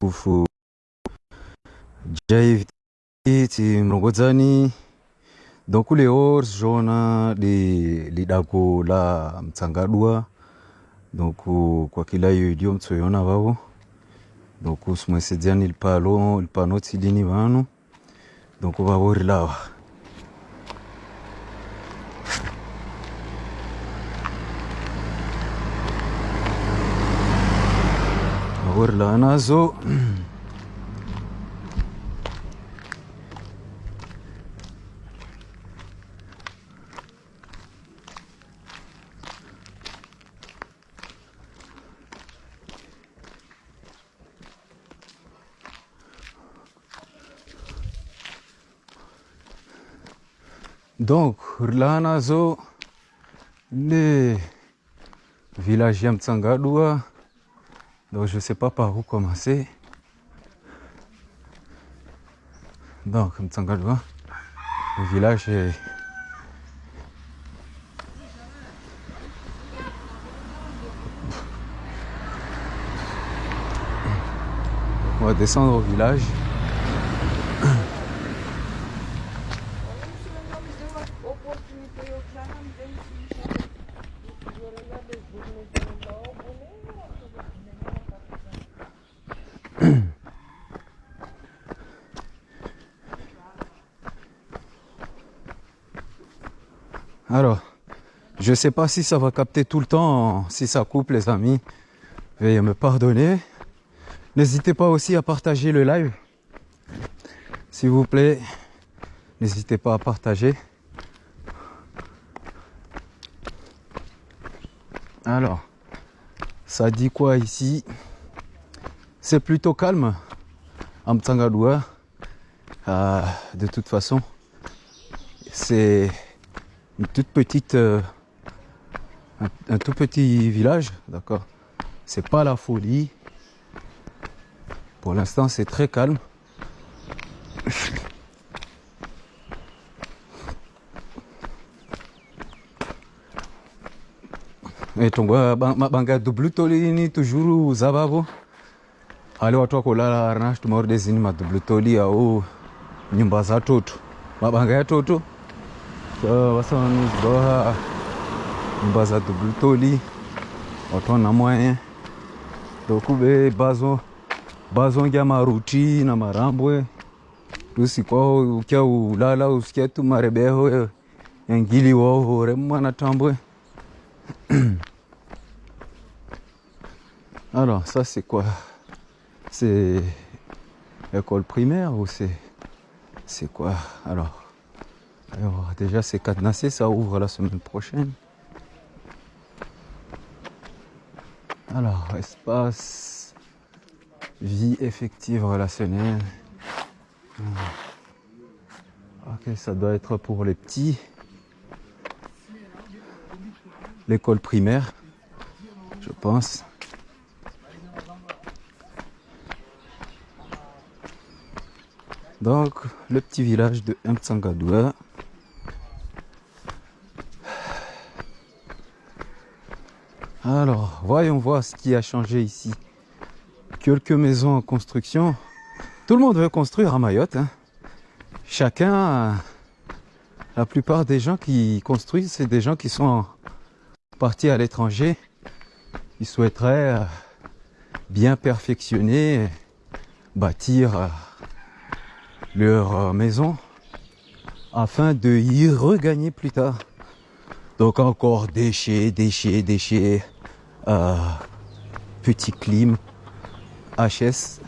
kufu jai ti mlongozani donc le jona li lidako la mtsangadua. Donc kwa kila hiyo idio mtsoyona vavo donc simwesedzani lipalo lipano tsidini vanu. Donc vavo rilawa vavo rilawa nazo Donc, là, nazo, le village ya Mtsangadua. Donc, je sais pas par où commencer. Donc, Mtsangadua, le village est... On va descendre au village. Je sais pas si ça va capter tout le temps, si ça coupe les amis. Veuillez me pardonner. N'hésitez pas aussi à partager le live. S'il vous plaît, n'hésitez pas à partager. Alors, ça dit quoi ici? C'est plutôt calme à Mtsangadua. Euh, de toute façon, c'est une toute petite, euh, un, tout petit village, d'accord. C'est pas la folie. Pour l'instant, c'est très calme. etongoa mabanga dublutoli toujours zavavo ale watu wakolala arina tumaorde zini madublutoli au nyumba za toto mabanga ya toto vasanuzdoha nyumba za dublutoli watu wana moyen dokube bazo? Bazongia maruti na marambwe tusikwao ukia ulala usikia tu marebeho engili wohore mwana tambwe Alors, ça c'est quoi? C'est école primaire ou c'est c'est quoi? Alors, alors déjà c'est cadenassé, ça ouvre la semaine prochaine. Alors, espace vie effective relationnelle. Ok, ça doit être pour les petits. L'école primaire, je pense. Donc, le petit village de Mtsangadua. Alors, voyons voir ce qui a changé ici. Quelques maisons en construction. Tout le monde veut construire à Mayotte. hein. Chacun, la plupart des gens qui construisent, c'est des gens qui sont partis à l'étranger. Ils souhaiteraient euh, bien perfectionner, bâtir euh, leur euh, maison afin de y regagner plus tard. Donc encore déchets, déchets, déchets, petit clim, HS,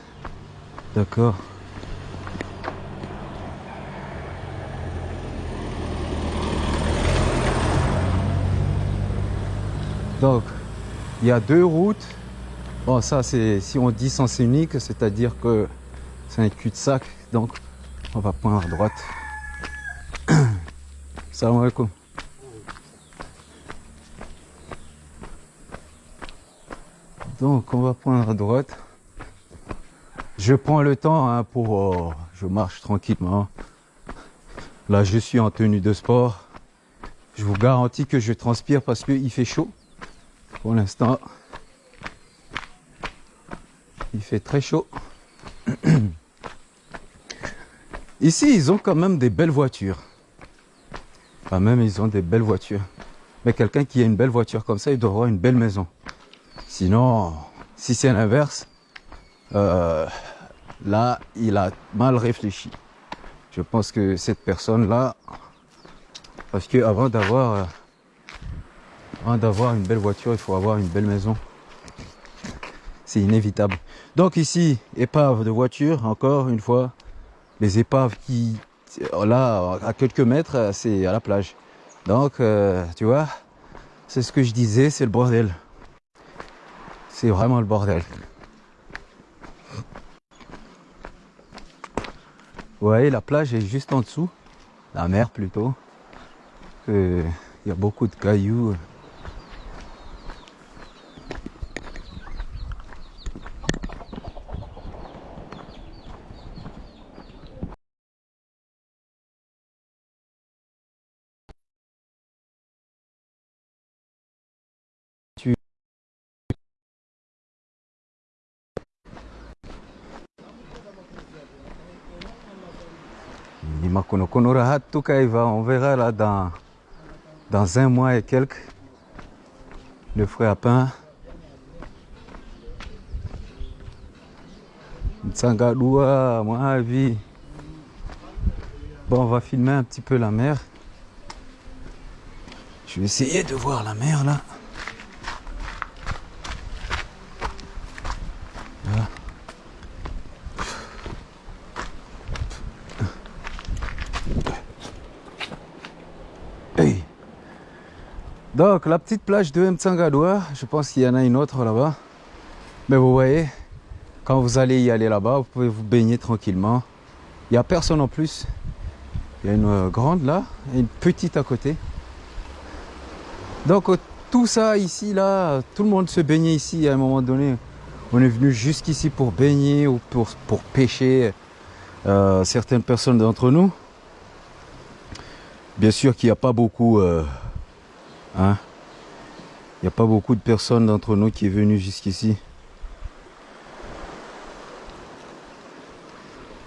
d'accord. Donc, il y a deux routes. Bon, ça, c'est si on dit sens unique, c'est-à-dire que c'est un cul-de-sac. Donc, on va prendre à droite. Salam alaikum. Donc, on va prendre à droite. Je prends le temps hein, pour... euh, je marche tranquillement. Là, je suis en tenue de sport. Je vous garantis que je transpire parce qu'il fait chaud. Pour l'instant. Il fait très chaud. Ici, ils ont quand même des belles voitures. Quand même, ils ont des belles voitures. Mais quelqu'un qui a une belle voiture comme ça, il doit avoir une belle maison. Sinon, si c'est l'inverse, euh, là, il a mal réfléchi. Je pense que cette personne-là, parce que avant d'avoir, euh, avant d'avoir une belle voiture, il faut avoir une belle maison. C'est inévitable. Donc ici, épave de voiture, encore une fois, les épaves qui, là, à quelques mètres, c'est à la plage. Donc, euh, tu vois, c'est ce que je disais, c'est le bordel. C'est vraiment le bordel. Vous voyez, la plage est juste en dessous. La mer plutôt. Il y a beaucoup de cailloux. On verra là dans, dans un mois et quelques le frère pain. Tsangadoua, moi, vie. Bon, on va filmer un petit peu la mer. Je vais essayer de voir la mer là. Donc la petite plage de Mtsangadoua, je pense qu'il y en a une autre là-bas. Mais vous voyez, quand vous allez y aller là-bas, vous pouvez vous baigner tranquillement. Il n'y a personne en plus. Il y a une euh, grande là une petite à côté. Donc euh, tout ça ici, là, tout le monde se baignait ici à un moment donné. On est venu jusqu'ici pour baigner ou pour, pour pêcher euh, certaines personnes d'entre nous. Bien sûr qu'il n'y a pas beaucoup... Il n'y a pas beaucoup de personnes d'entre nous qui est venu jusqu'ici.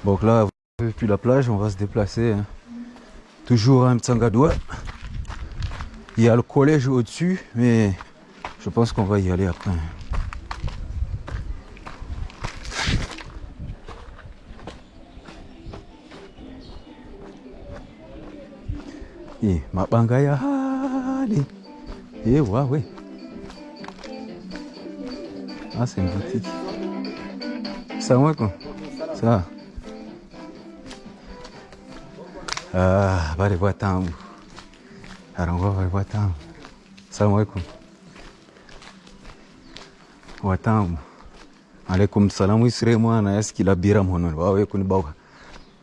Donc là, depuis la plage, on va se déplacer. Hein. Toujours à Mtsangadoua. Il y a le collège au-dessus, mais je pense qu'on va y aller après. Et ma bangaya. Allez. Et ouais, ouais. Ah, c'est une boutique. Ça va quoi Ça va. Ah, bari buatan. Arangwa bari buatan. Assalamualaikum. Watan. Alaikum salam isre mwana yaski.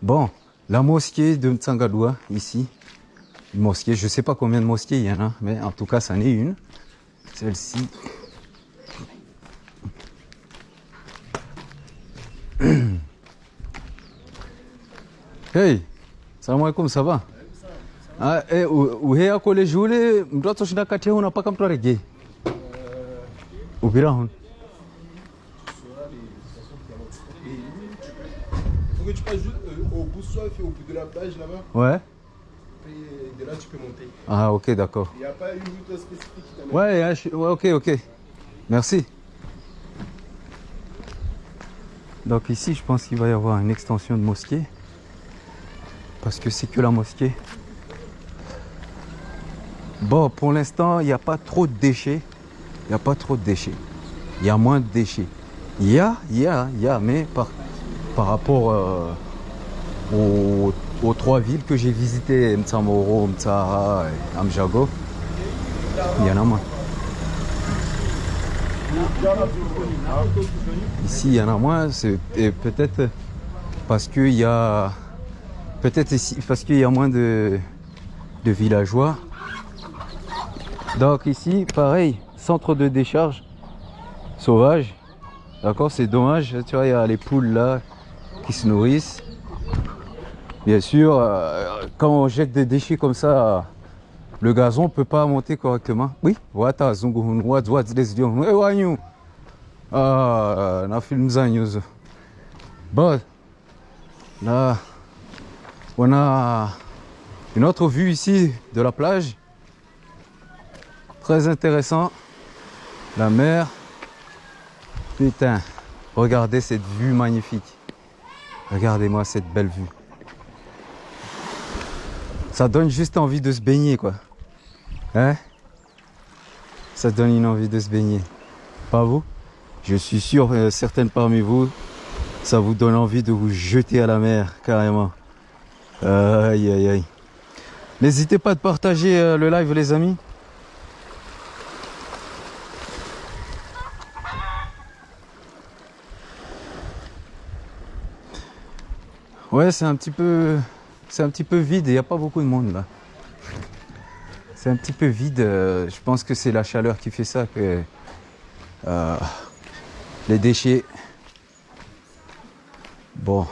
Bon, la mosquée de Mtsangadoua ici mosquée. Je ne sais pas combien de mosquées il y en a, mais en tout cas, ça en est une. Celle-ci. hey, salam alaikum, ça va? Ah, eh, uhe akole jule mtoto shinda kati unapaka mtu arejee upira hon Faut que tu passes juste euh, au bout soif et au bout de la plage là-bas. Ouais. De là, tu peux monter. Ah, ok, d'accord. Il n'y a pas une route spécifique qui t'amène. Ouais, ouais, ok, ok. Merci. Donc ici, je pense qu'il va y avoir une extension de mosquée. Parce que c'est que la mosquée. Bon, pour l'instant, il n'y a pas trop de déchets. Il n'y a pas trop de déchets. Il y a moins de déchets. Il y a, il y a, il y a, mais par, par rapport euh, au aux trois villes que j'ai visitées, Mtsamoro, Mtsara et Amjago, il y en a moins. Ici, il y en a moins, c'est peut-être parce qu'il y a peut-être ici parce qu'il y a moins de, de villageois. Donc ici, pareil, centre de décharge sauvage. D'accord, c'est dommage. Tu vois, il y a les poules là qui se nourrissent. Bien sûr, euh, quand on jette des déchets comme ça, le gazon ne peut pas monter correctement. Oui, Ah, zanyu hizo. Bon, là, on a une autre vue ici de la plage. Très intéressant. La mer. Putain, regardez cette vue magnifique. Regardez-moi cette belle vue. Ça donne juste envie de se baigner, quoi. Hein? Ça donne une envie de se baigner. Pas vous? Je suis sûr, euh, certaines parmi vous, ça vous donne envie de vous jeter à la mer, carrément. Aïe, aïe, aïe. N'hésitez pas à partager euh, le live, les amis. Ouais, c'est un petit peu, c'est un petit peu vide. Il n'y a pas beaucoup de monde là. C'est un petit peu vide. euh, Je pense que c'est la chaleur qui fait ça que euh, les déchets. Bon,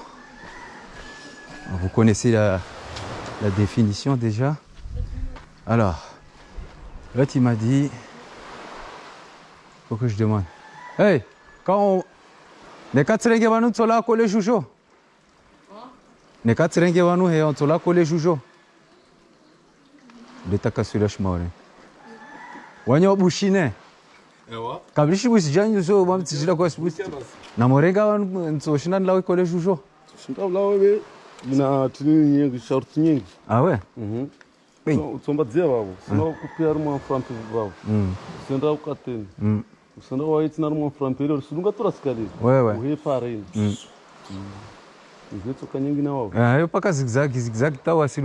vous connaissez la, définition déjà? Alors, là tu m'as dit, faut que je demande. Hey, quand on, katsirenge vanu tsola kole jujo. ne ka tsirenge wanu he ontso la kole jujo le takasula shmore wanya bushine. Ewa kablishi busijanyu so bamtijira kwa sbuti na wanu ntso lawe kole jujo shindav lawe be na tini nyingi shorti nyingi awe? Mhm. Tsomba dzia vavo usina mm. kupiya rimwe wamufurampiri vavo usenda mm. ukateni usenda mm. waitsina rimwe wamufurampiri uri sinungatora sikalini uheparini Mm. izetsoka nyingi na vavo Ah, zigzag, zigzag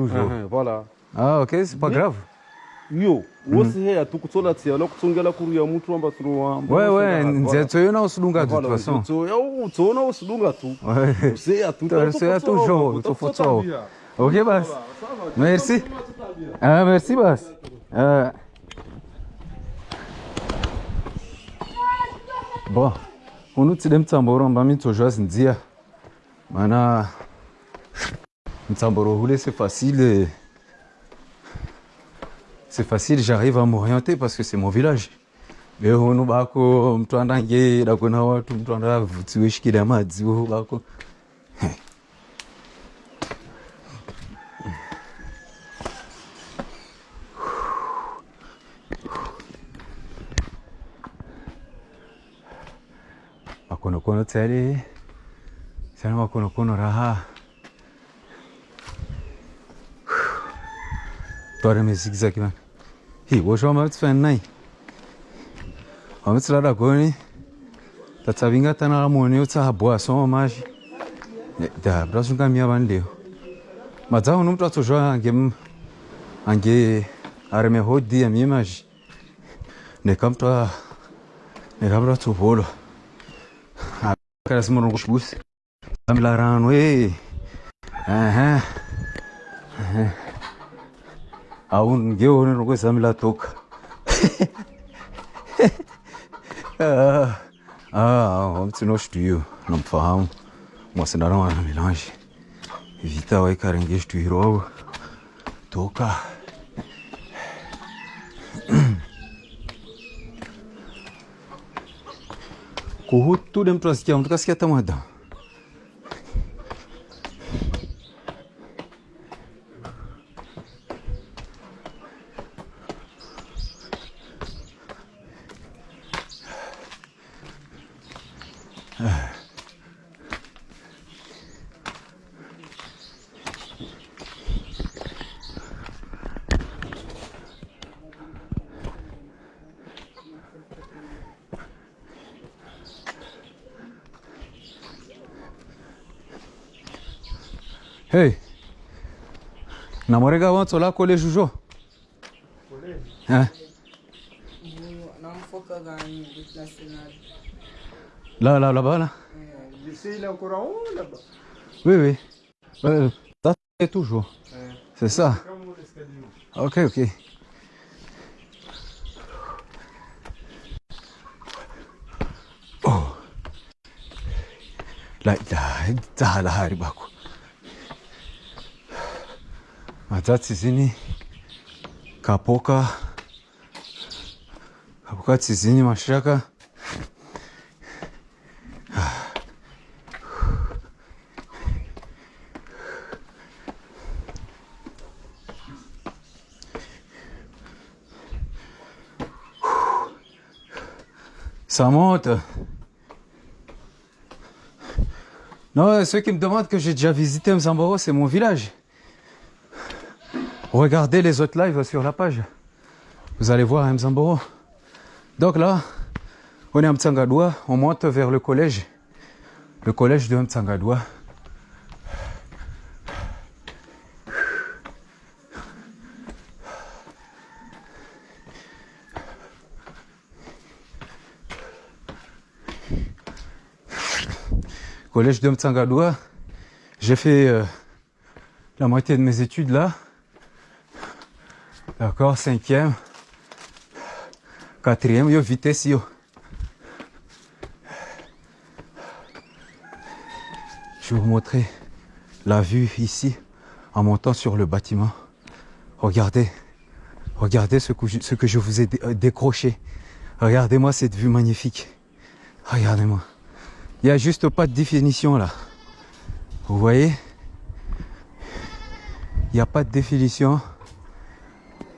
jogo. Aha, voilà Ah, c'est pas grave. iyo wosi heya tukutsola tsiya la kutsongela kuruya mutu amba turoamba Ouais, ouais, nzetso yo na usulunga de toute façon. utsona usidunga tu useya tu il faut ça. Ok, Bas. Merci. Ah, merci, Bas. Euh... Bon, unu tside mtsamboro mba mitsojwa zinzia. C'est facile. C'est facile, j'arrive à m'orienter parce que c'est mon village. andange dakona watu mtu andavhutsiwe shikira madziwo bako sarama kono kono raha داره میزیگ زگی من هی باشه هم برد فن نی هم بسلا را کنی تا تبینگا تنا مونی و تا بوا سو ماش ده براسون کم یا بان لیو ما تا هنوم تا تو شو انگه انگه ارمه هو دی امی ماش نکم تا نکم را تو بولو کارس مرون خوش بوست Family around way. Uh-huh. Uh-huh. eu won't give one away some la talk. Ah, ah vamos no estúdio, não me falam. Mas ainda não há melange. Evita o caranguejo estúdio. Toca. Corro tudo em prazo que é um dos que é. Namorega wantso la kole jujo? National là là là-bas là il est encore en haut là-bas. oui oui. Euh, ça c'est toujours c'est ça ok ok. Oh. La ilaha illa hari Matatsizini kapoka kapoka tsizini mashaka Samote Non, ceux qui me demandent que j'ai déjà visité Mzamboro, c'est mon village. Regardez les autres lives sur la page. Vous allez voir Mzamboro. Donc là, on est à Mtsangadoua, on monte vers le collège. Le collège de Mtsangadoua. Collège de Mtsangadoua. J'ai fait euh, la moitié de mes études là. D'accord, cinquième, quatrième, yo vitesse yo. Je vais vous montrer la vue ici en montant sur le bâtiment. Regardez, regardez ce que je, ce que je vous ai euh, décroché. Regardez-moi cette vue magnifique. Regardez-moi. Il n'y a juste pas de définition là. Vous voyez? Il n'y a pas de définition.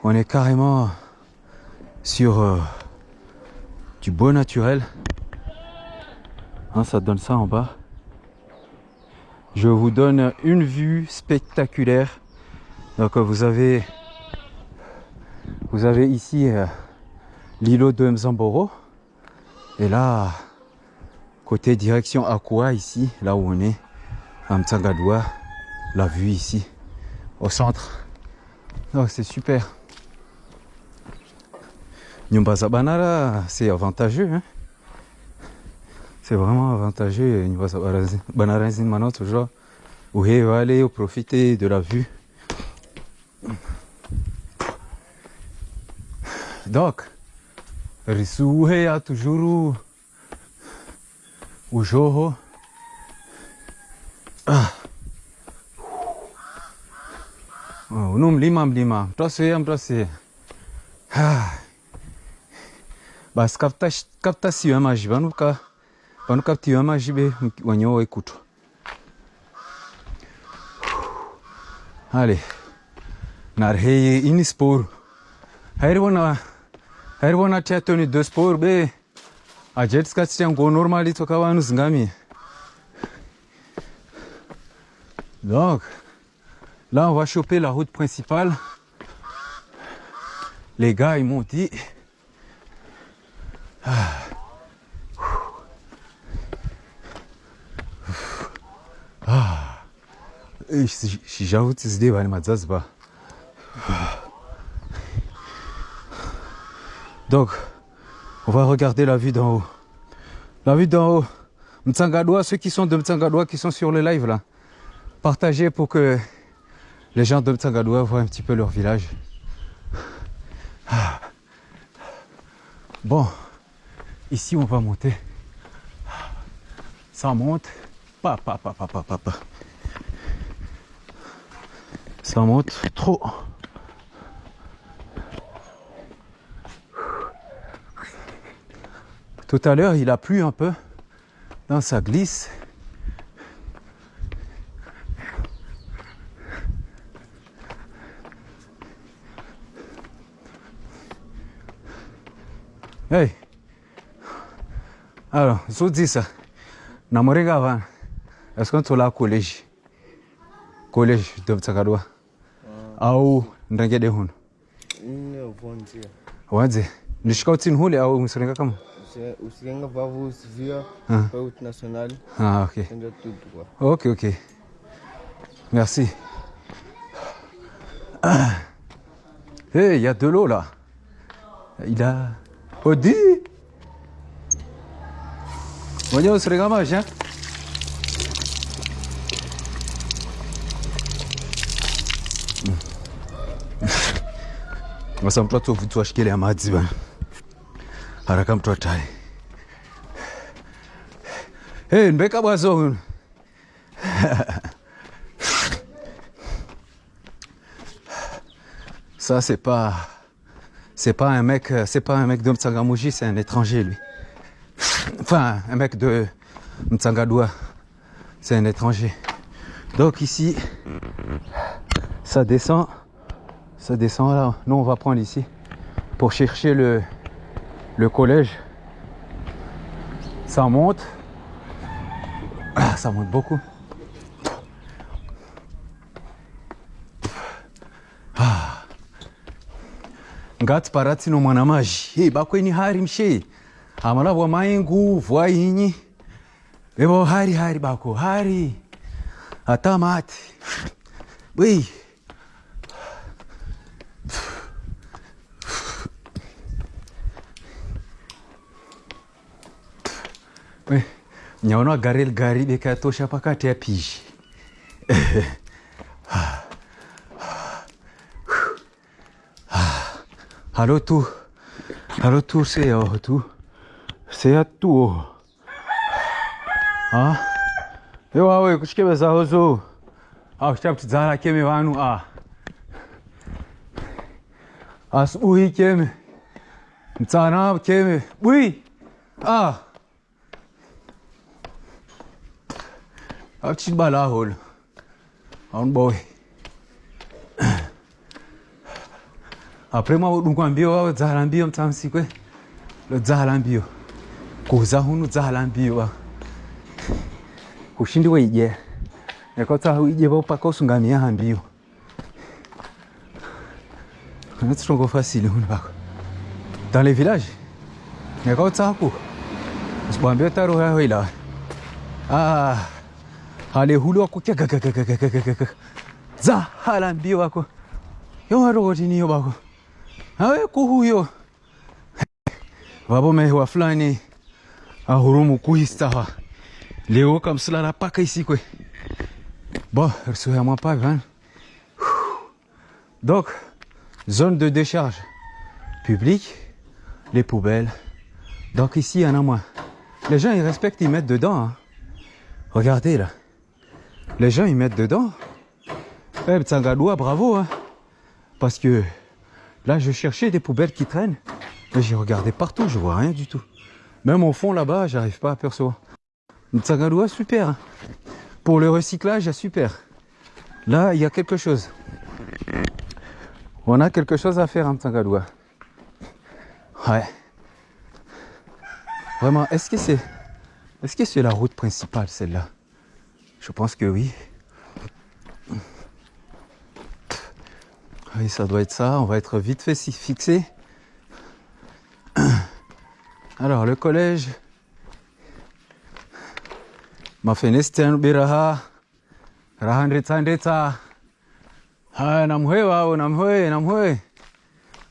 On est carrément sur euh, du beau naturel. Hein, ça donne ça en bas. Je vous donne une vue spectaculaire. Donc euh, vous avez vous avez ici euh, l'îlot de Mzamboro. Et là, côté direction Akwa ici, là où on est, à Mtsangadoua, la vue ici, au centre. Donc c'est super. Nyumba za Banara, c'est avantageux. Hein? C'est vraiment avantageux. Nyumba maintenant toujours. Où va aller profiter de la vue. Donc, Risuhe a toujours o Joho. Ah. Oh, uno mlima mlima. Ah. Basi vanuka vanuka tiyo maji be wanyo ekutu. Allez. Narheye ini sport. Hairibona hairibona tia toni de sport be ajeti sikati chango normali toka vanhu zingami. Donc, là, on va choper la route principale. Les gars, ils m'ont dit. J'avoue, tu sais, va aller ba. Donc, on va regarder la vue d'en haut. La vue d'en haut. Mtsangadoua, ceux qui sont de Mtsangadoua, qui sont sur le live là, partagez pour que les gens de Mtsangadoua voient un petit peu leur village. Bon, ici on va monter. Ça monte. Pa, pa, pa, pa, pa, pa, pa. Ça monte trop. Tout à l'heure, il a plu un peu. Dans sa glisse. Hey. Alors, zo dis ça. Na moringa van. Est-ce qu'on tola collège? Collège de Mtsakadwa. Au ndangede huno? Wadze. Nishika utsini hule au msirenga kama? Usirenga vavu usivia Ah. kwa route nationale. Ah, ok. Ok, ok. Merci. Ah. Hey, il y a de l'eau là. Il a. Odi Mwenye usirenga maji hein? Sasa mtu atovuti washikile ya madzi bana. Haraka mtu atai. Hey, nbeka bwazo. Ça, c'est pas. C'est pas un mec. C'est pas un mec de Mtsangamouji, c'est un étranger, lui. Enfin, un mec de Mtsangadoua. C'est un étranger. Donc ici, ça descend. Ça descend là. Nous, on va prendre ici pour chercher le, le collège. Ça monte. Ah, ça monte beaucoup. Ah. ngati paratsino mwana mazhi hey, bakweni hari mshe amalavwa maingu vwa inyi evo hari hari bako hari atamati bwei Eh, nyaona garel gari bekatosha pakati apishi halo tu halo tu seya tu seya tuo a yo awe kuchikebezaho zo. Auchitaptidzana keme vanu a. Asi buhi keme mtsana keme bui ah. Açık bala hol. On boy. Après mwa dungu ambio wa dzahala ambio mtamsikwe. Lo dzahala ambio. Kuza hunu dzahala ambio wa. Kushindiwe ije. Nekota ije ba upaka usungamia ambio. C'est trop facile Dans les villages. Nekota hapo. Sibambia taro hayo ila. Ah. Hale hulu wako kyagagagagagagagaga dzahala mbio wako. Yomarogotiniyo bako. Awe kuhuyo vabomehewa fulani ahurumu kuhistaha leo kamsulala paka isikwe. Bon risuhemwa pavi hein. donc zone de décharge. Publique les poubelles. Donc ici il y en a moins. Les gens ils respectent ils mettent dedans hein. regardez là les gens ils mettent dedans eh Tsangadoua, bravo hein. parce que Là, je cherchais des poubelles qui traînent. Mais j'ai regardé partout, je vois rien du tout. Même au fond là-bas, j'arrive pas à apercevoir. Tsagadoua, super. hein. Pour le recyclage, super. Là, il y a quelque chose. On a quelque chose à faire en Tsagadoua. Ouais. Vraiment, est-ce que c'est est-ce que c'est la route principale celle-là? Je pense que oui. Oui, ça doit être ça. On va être vite fait si- fixé. Alors, le collège. Biraha. Ah.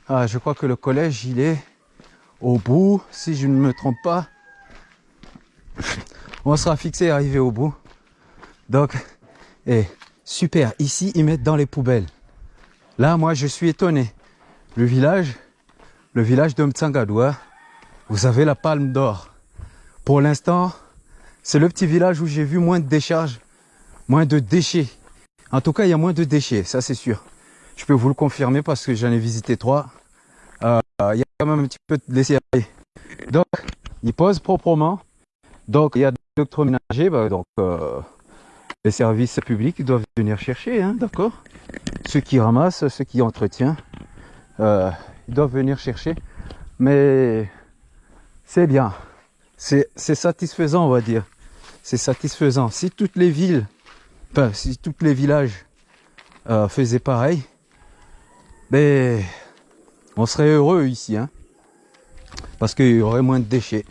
Ah, je crois que le collège, il est au bout, si je ne me trompe pas. On sera fixé, arrivé au bout. Donc, eh, super. Ici, ils mettent dans les poubelles. Là, moi, je suis étonné. Le village, le village de Mtsangadoua, vous avez la palme d'or. Pour l'instant, c'est le petit village où j'ai vu moins de décharges, moins de déchets. En tout cas, il y a moins de déchets, ça c'est sûr. Je peux vous le confirmer parce que j'en ai visité trois. Euh, il y a quand même un petit peu de laisser aller. Donc, ils posent proprement. Donc, il y a des électroménagers, bah, donc euh, les services publics doivent venir chercher, hein, d'accord ceux qui ramassent, ceux qui entretiennent, euh, ils doivent venir chercher. Mais c'est bien. C'est c'est satisfaisant, on va dire. C'est satisfaisant. Si toutes les villes, enfin, si tous les villages euh, faisaient pareil, ben, on serait heureux ici, hein. Parce qu'il y aurait moins de déchets.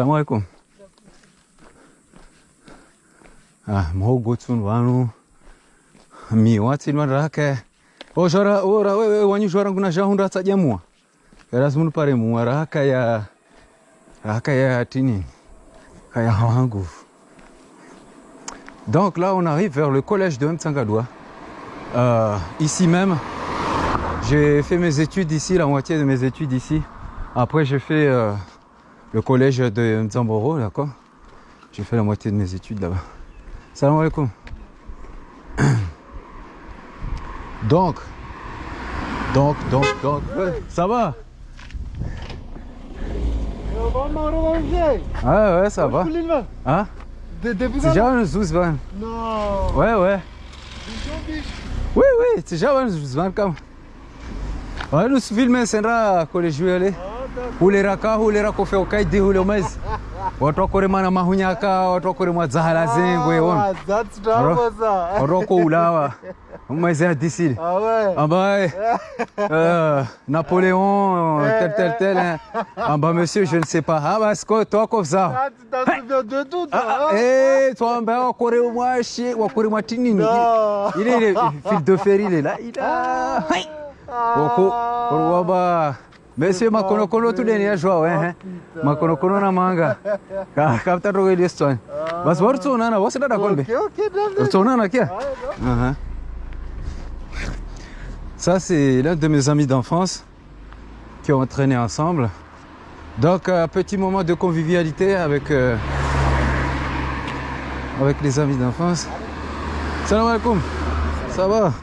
Salamu alaikum. Ah, mhogo tsun vanu. Mi watsi nwa rake. O jora ora wewe wanyu jora nguna jahunda tsajamua. Erasmus pare mua raka ya raka ya tini. Kaya wangu. Donc là, on arrive vers le collège de Mtsangadoua. Euh, ici même, j'ai fait mes études ici, la moitié de mes études ici. Après, j'ai fait euh, le collège de Mzamboro, d'accord J'ai fait la moitié de mes études là-bas. Salam alaikum. Donc, donc, donc, donc, ouais, ça va? Ah ouais, ouais, ça va. Hein? C'est déjà un Zouzvan. Non. Ouais, ouais. Oui, oui, c'est déjà un Zouzvan comme. Ouais, nous filmer, c'est là, collège, je vais aller hulera ko feo kai di hulio mais. Watu wakore mana mahunyaka, watu wakore mwa zahala zengwe won. Ah, that's trouble, ça. Watu wako ulawa. Mas é d'ici. Ah ouais. Ah bah ouais. Euh, Napoléon, euh, tel, tel, tel. hein. Ah bah monsieur, je ne sais pas. Ah bah c'est quoi, toi comme ça Ah, tu t'en souviens de tout, toi. Ah, hein? eh, toi, ben, wakore moi, chier, wakore moi tinini. Non. Il est, il est, fil de fer, il est là. Il a. Hai. Wako, waba. Monsieur makonokono tu deni ya joa, eh. Makonokono na manga. Ka, kapta rogo ile stone. Bas war tsona na, wasa da kolbe. Ok, ok, d'accord. Tsona na kia. Ça, c'est l'un de mes amis d'enfance qui ont entraîné ensemble. Donc, un petit moment de convivialité avec, euh, avec les amis d'enfance. Salam alaikum. Ça va?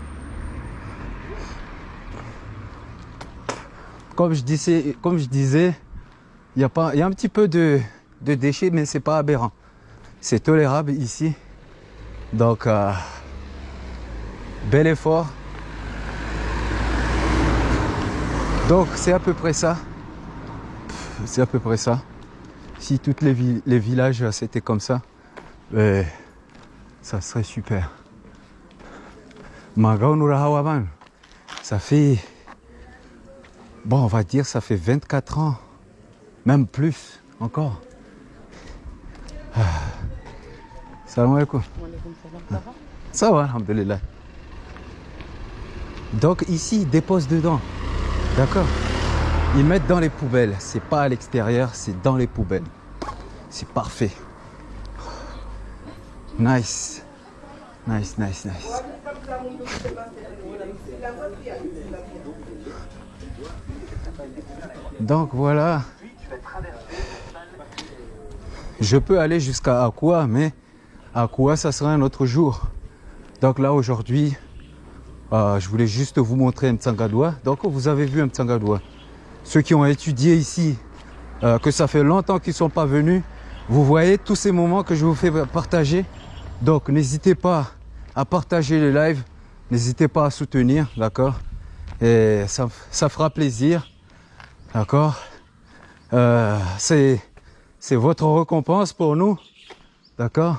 Comme je disais, comme je disais, il y a pas, y a un petit peu de, de déchets, mais c'est pas aberrant. C'est tolérable ici. Donc, euh, bel effort. Donc, c'est à peu près ça. C'est à peu près ça. Si tous les, vi- les villages euh, c'était comme ça, ben, ça serait super. Ça fait Bon, on va dire ça fait 24 ans, même plus encore. Ah. Salam alaikum. Ça va, alhamdulillah. Donc ici, ils déposent dedans. D'accord? Ils mettent dans les poubelles. C'est pas à l'extérieur, c'est dans les poubelles. C'est parfait. Nice. Nice, nice, nice. Donc voilà. Je peux aller jusqu'à Akua, mais Akua, ça sera un autre jour. Donc là, aujourd'hui, euh, je voulais juste vous montrer Mtsangadoua. Donc vous avez vu Mtsangadoua. Ceux qui ont étudié ici, euh, que ça fait longtemps qu'ils ne sont pas venus, vous voyez tous ces moments que je vous fais partager. Donc n'hésitez pas à partager les lives, n'hésitez pas à soutenir, d'accord? Et ça, ça fera plaisir. D'accord Euh, C'est votre récompense pour nous. D'accord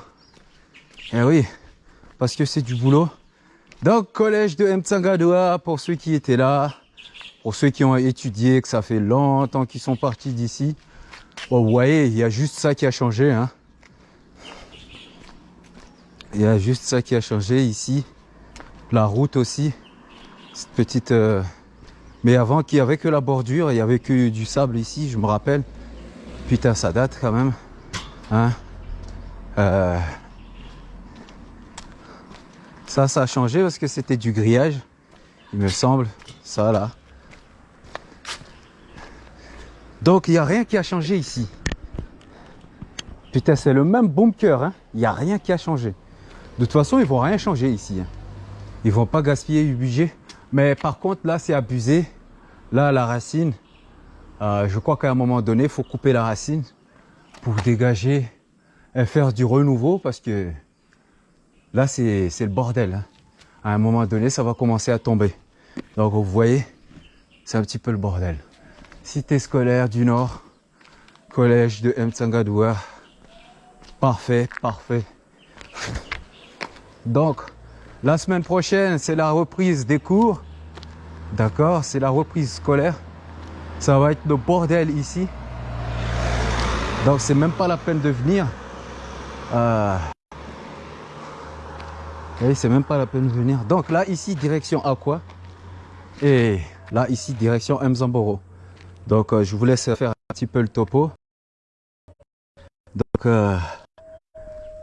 Eh oui, parce que c'est du boulot. Donc, collège de Mtsangadoua, pour ceux qui étaient là, pour ceux qui ont étudié, que ça fait longtemps qu'ils sont partis d'ici. Bon, vous voyez, il y a juste ça qui a changé. Hein. Il y a juste ça qui a changé ici. La route aussi. Cette petite... euh, mais avant qu'il n'y avait que la bordure, il n'y avait que du sable ici, je me rappelle. Putain, ça date quand même. Hein Euh, Ça, ça a changé parce que c'était du grillage, il me semble. Ça là. Donc, il n'y a rien qui a changé ici. Putain, c'est le même bunker. Hein il n'y a rien qui a changé. De toute façon, ils vont rien changer ici. hein. Ils vont pas gaspiller du budget. Mais par contre, là, c'est abusé. Là, la racine, euh, je crois qu'à un moment donné, il faut couper la racine pour dégager et faire du renouveau parce que là, c'est c'est le bordel. hein. À un moment donné, ça va commencer à tomber. Donc, vous voyez, c'est un petit peu le bordel. Cité scolaire du Nord, collège de Mtsangadoua. Parfait, parfait. Donc, la semaine prochaine, c'est la reprise des cours. D'accord C'est la reprise scolaire. Ça va être le bordel ici. Donc, c'est même pas la peine de venir. Euh... C'est même pas la peine de venir. Donc là, ici, direction Aqua. Et là, ici, direction Mzamboro. Donc, euh, je vous laisse faire un petit peu le topo. Donc, euh,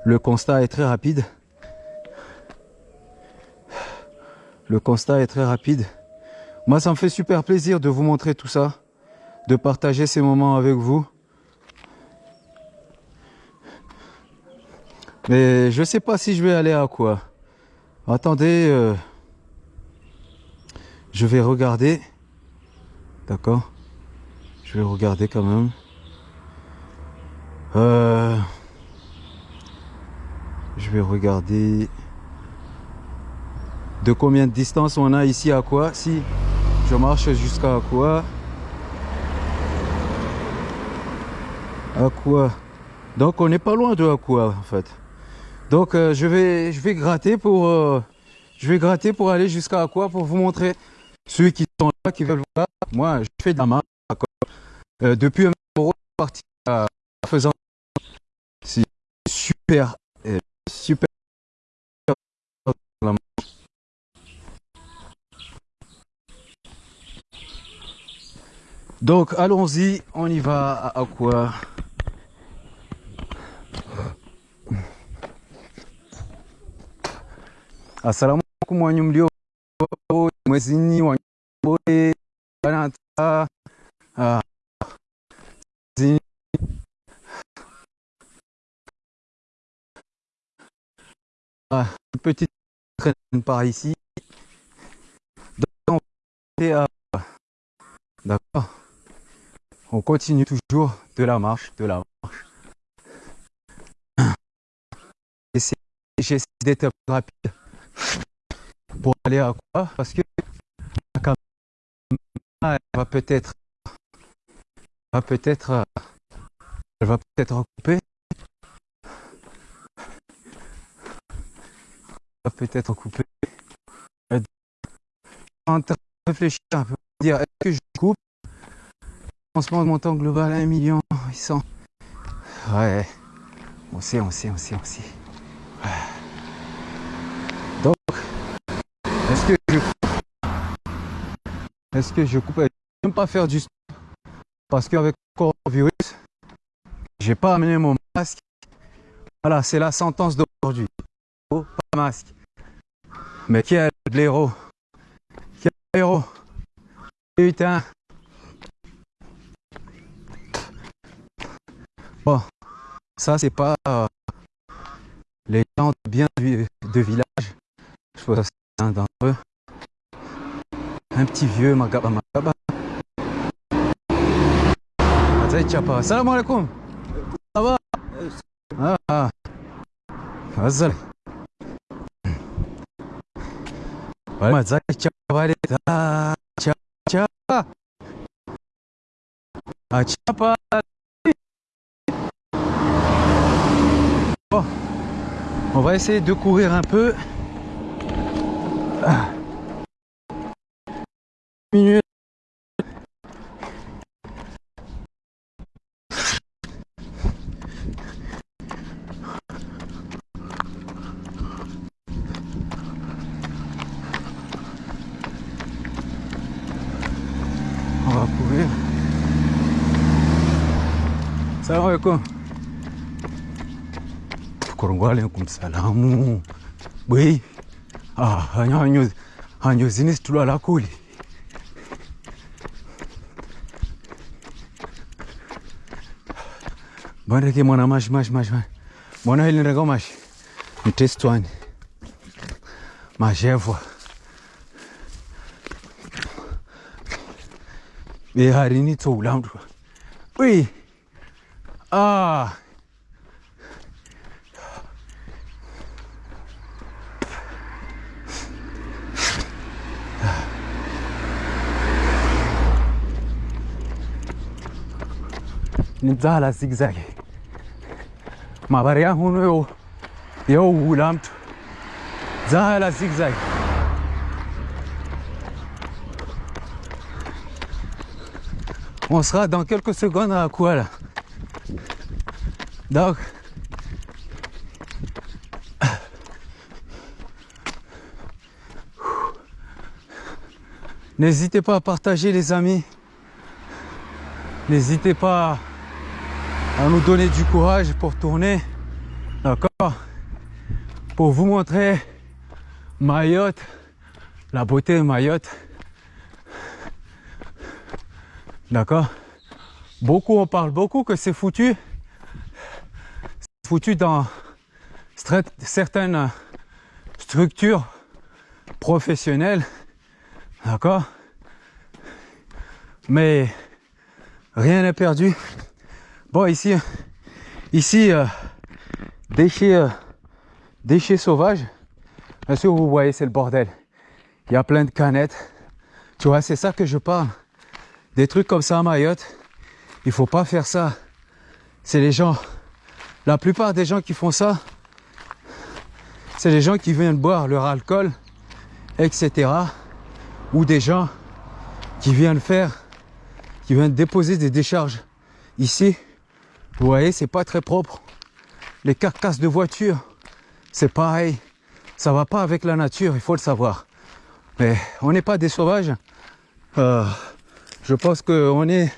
le constat est très rapide. Le constat est très rapide. Moi, ça me fait super plaisir de vous montrer tout ça, de partager ces moments avec vous. Mais je sais pas si je vais aller à quoi. Attendez, euh, je vais regarder. D'accord Je vais regarder quand même. Euh, Je vais regarder de combien de distance on a ici à quoi. Si je marche jusqu'à quoi. À quoi. Donc on n'est pas loin de à quoi en fait. Donc euh, je vais je vais gratter pour euh, je vais gratter pour aller jusqu'à quoi pour vous montrer ceux qui sont là qui veulent voir. Moi je fais de la main. Euh, depuis un moment parti à faisant c'est super la main. Donc allons-y, on y va à, quoi Assalamu alaikum wanyu mlio mwezini banata ah, zini- ah, petite traîne par ici. Donc, on euh, D'accord. On continue toujours de la marche, de la marche. J'essaie d'être rapide pour aller à quoi? Parce que la caméra, va peut-être va peut-être elle va peut-être couper. va peut-être couper. Je suis en train de réfléchir un peu, dire est-ce que je coupe? Lancement de montant global 1 million 800. Ouais. On sait, on sait, on sait, on sait. Donc, est-ce que je coupe? Est-ce que je coupe? Je n'aime pas faire du stop parce qu'avec le coronavirus, j'ai pas amené mon masque. Voilà, c'est la sentence d'aujourd'hui. Oh, pas masque. Mais quel blaireau Quel blaireau Putain Bon, ça c'est pas euh, les gens de bien vi- de village. Je vois un d'entre eux. Un petit vieux magaba magaba. Salam alaikum. Ça va? Ah, ah. Azai chapa. chapa, chapa. Ah, chapa. Bon, on va essayer de courir un peu. On va courir. Salam alaikum. waalaikumsalamu bwei ah, hanyozini situlwala kuli. Bandeke mwana mashi mashi mashi mwana hili nireka mashi? Mtestwani mashevwa beharini tsoula mndu uyi ah ni dzala zigzag mabari yangu yo yowula mtu dzala zigzag on sera dans quelques secondes à là donc n'hésitez pas à partager les amis n'hésitez pas à nous donner du courage pour tourner. D'accord? Pour vous montrer Mayotte, la beauté de Mayotte. D'accord? Beaucoup, on parle beaucoup que c'est foutu. C'est foutu dans certaines structures professionnelles. D'accord? Mais rien n'est perdu. Bon, ici, ici, euh, déchets, euh, déchets sauvages. Bien sûr, vous voyez, c'est le bordel. Il y a plein de canettes. Tu vois, c'est ça que je parle. Des trucs comme ça à Mayotte, il faut pas faire ça. C'est les gens, la plupart des gens qui font ça, c'est les gens qui viennent boire leur alcool, etc. Ou des gens qui viennent faire, qui viennent déposer des décharges ici. Vous voyez, c'est pas très propre. Les carcasses de voitures, c'est pareil. Ça va pas avec la nature, il faut le savoir. Mais on n'est pas des sauvages. Euh, je pense qu'on est,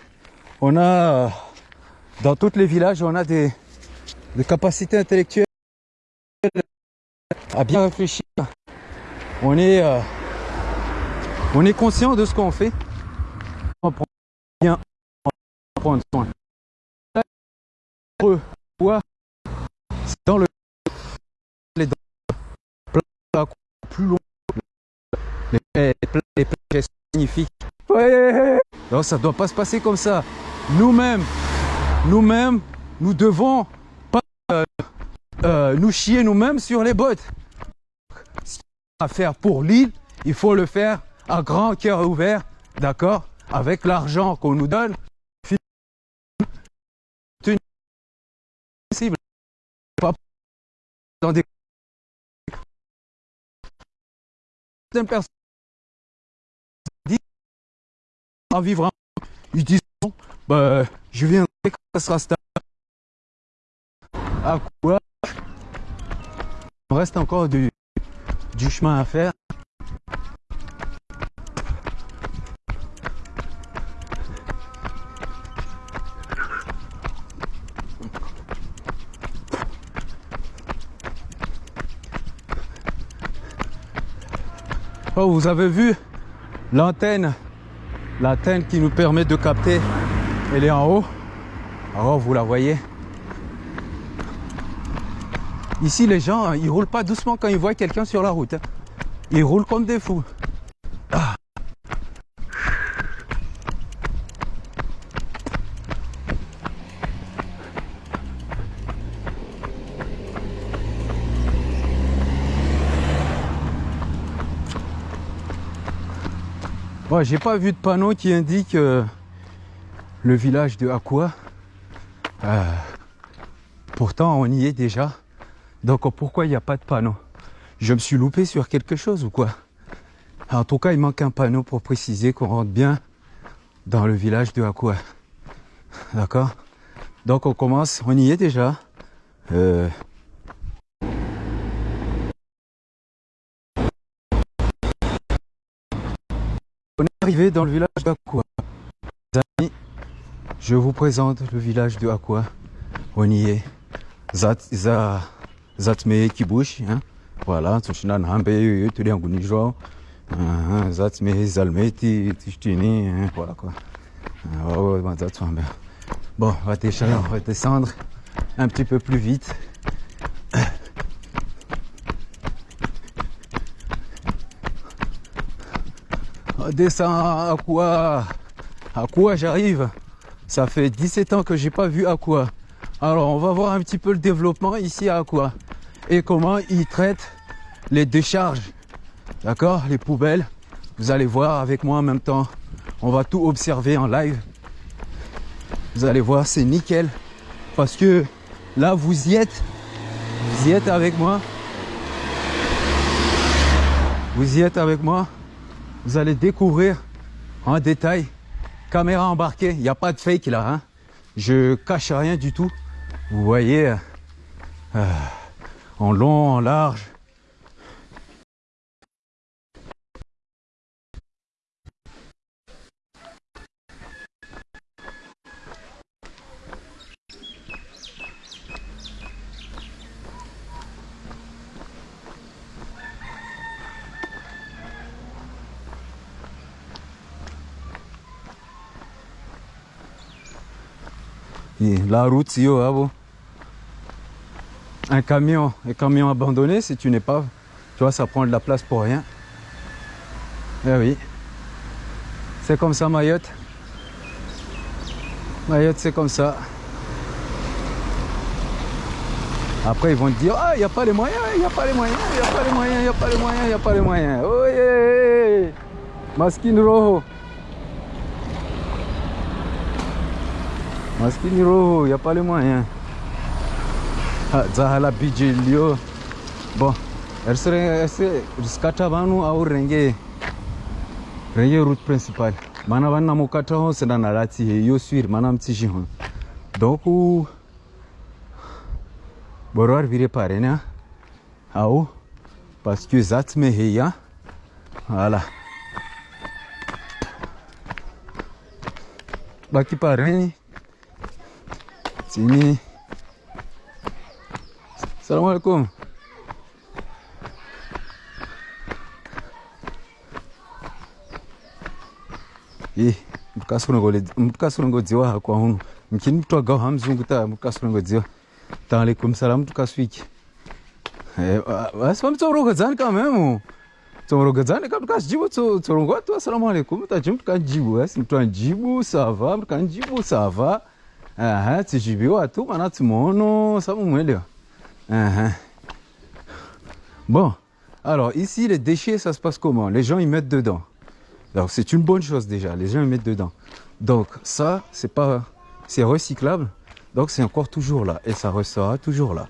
on a, dans tous les villages, on a des, des capacités intellectuelles à bien réfléchir. On est, euh, on est conscient de ce qu'on fait. On prend bien soin. C'est dans le les dents plus long. Les, plages magnifiques. Ouais. Non, ça doit pas se passer comme ça. Nous-mêmes, nous-mêmes, nous devons pas euh, euh, nous chier nous-mêmes sur les bottes. Ce à faire pour l'île, il faut le faire à grand cœur ouvert, d'accord Avec l'argent qu'on nous donne, dans des personnes disent en vivre ils disent bah, je viendrai quand ça sera stable. À quoi? Il reste encore du, du chemin à faire Vous avez vu l'antenne, l'antenne qui nous permet de capter, elle est en haut. Alors vous la voyez. Ici les gens, ils roulent pas doucement quand ils voient quelqu'un sur la route. hein. Ils roulent comme des fous. J'ai pas vu de panneau qui indique euh, le village de Aqua. Euh, pourtant, on y est déjà. Donc, pourquoi il n'y a pas de panneau? Je me suis loupé sur quelque chose ou quoi? En tout cas, il manque un panneau pour préciser qu'on rentre bien dans le village de Aqua. D'accord? Donc, on commence, on y est déjà. Euh, arrivé dans le village d'Aqua. Les amis, je vous présente le village de Aqua. On y est. Zat, za, zatme kibush, hein. Voilà, tushina nambe yoyo tuli anguni jo. Ah, Zatme zalmeti tishtini, hein, voilà quoi. Bon, on va descendre un petit peu plus vite. Descend À quoi j'arrive Ça fait 17 ans que j'ai pas vu quoi. Alors on va voir un petit peu le développement ici à quoi et comment ils traitent les décharges. D'accord Les poubelles. Vous allez voir avec moi en même temps. On va tout observer en live. Vous allez voir, c'est nickel. Parce que là, vous y êtes. Vous y êtes avec moi. Vous y êtes avec moi. Vous allez découvrir en détail. Caméra embarquée, il n'y a pas de fake là. Hein. Je cache rien du tout. Vous voyez, euh, en long, en large. La route, si ah. Un camion, un camion abandonné, si tu n'es pas, tu vois, ça prend de la place pour rien. Eh oui. C'est comme ça Mayotte. Mayotte, c'est comme ça. Après, ils vont te dire, ah, il n'y a pas les moyens, il n'y a pas les moyens, il n'y a pas les moyens, il n'y a pas les moyens, il n'y a pas les moyens. Oh yeah Maskin Rojo. Maskin roho, il n'y a pas les moyens. Ah, Zahala Lio. Bon, jusqu'à Tabanu à Renge. Renge route principale. Mana vana mukata ho senda na he yo suir mana mtishi. Donc ou arvire vire pare na Ao parce que zat me heya. Voilà. Baki Sini. Salam alaikum. Eh, mtukasurongodziwa hakwa huno mchini mtu agawa hamzungu ta mtukasurongodziwa taalaikum salam tukaswiki Eh, ba- basi pamtsorogodzani kamemo tsorogodzani ka tukasijibu tsorongoa tu assalamu alaikum tajibu tukajibu basi mtu anjibu sava mtu kanjibu sava aha tsijibiwa tu mana tsimono samumwelewa aha bon alors ici les déchets ça se passe comment? Les gens ils mettent dedans donc c'est une bonne chose déjà, les gens ils mettent dedans. Donc ça, c'est pas, c'est recyclable, donc c'est encore toujours là et ça restera toujours là.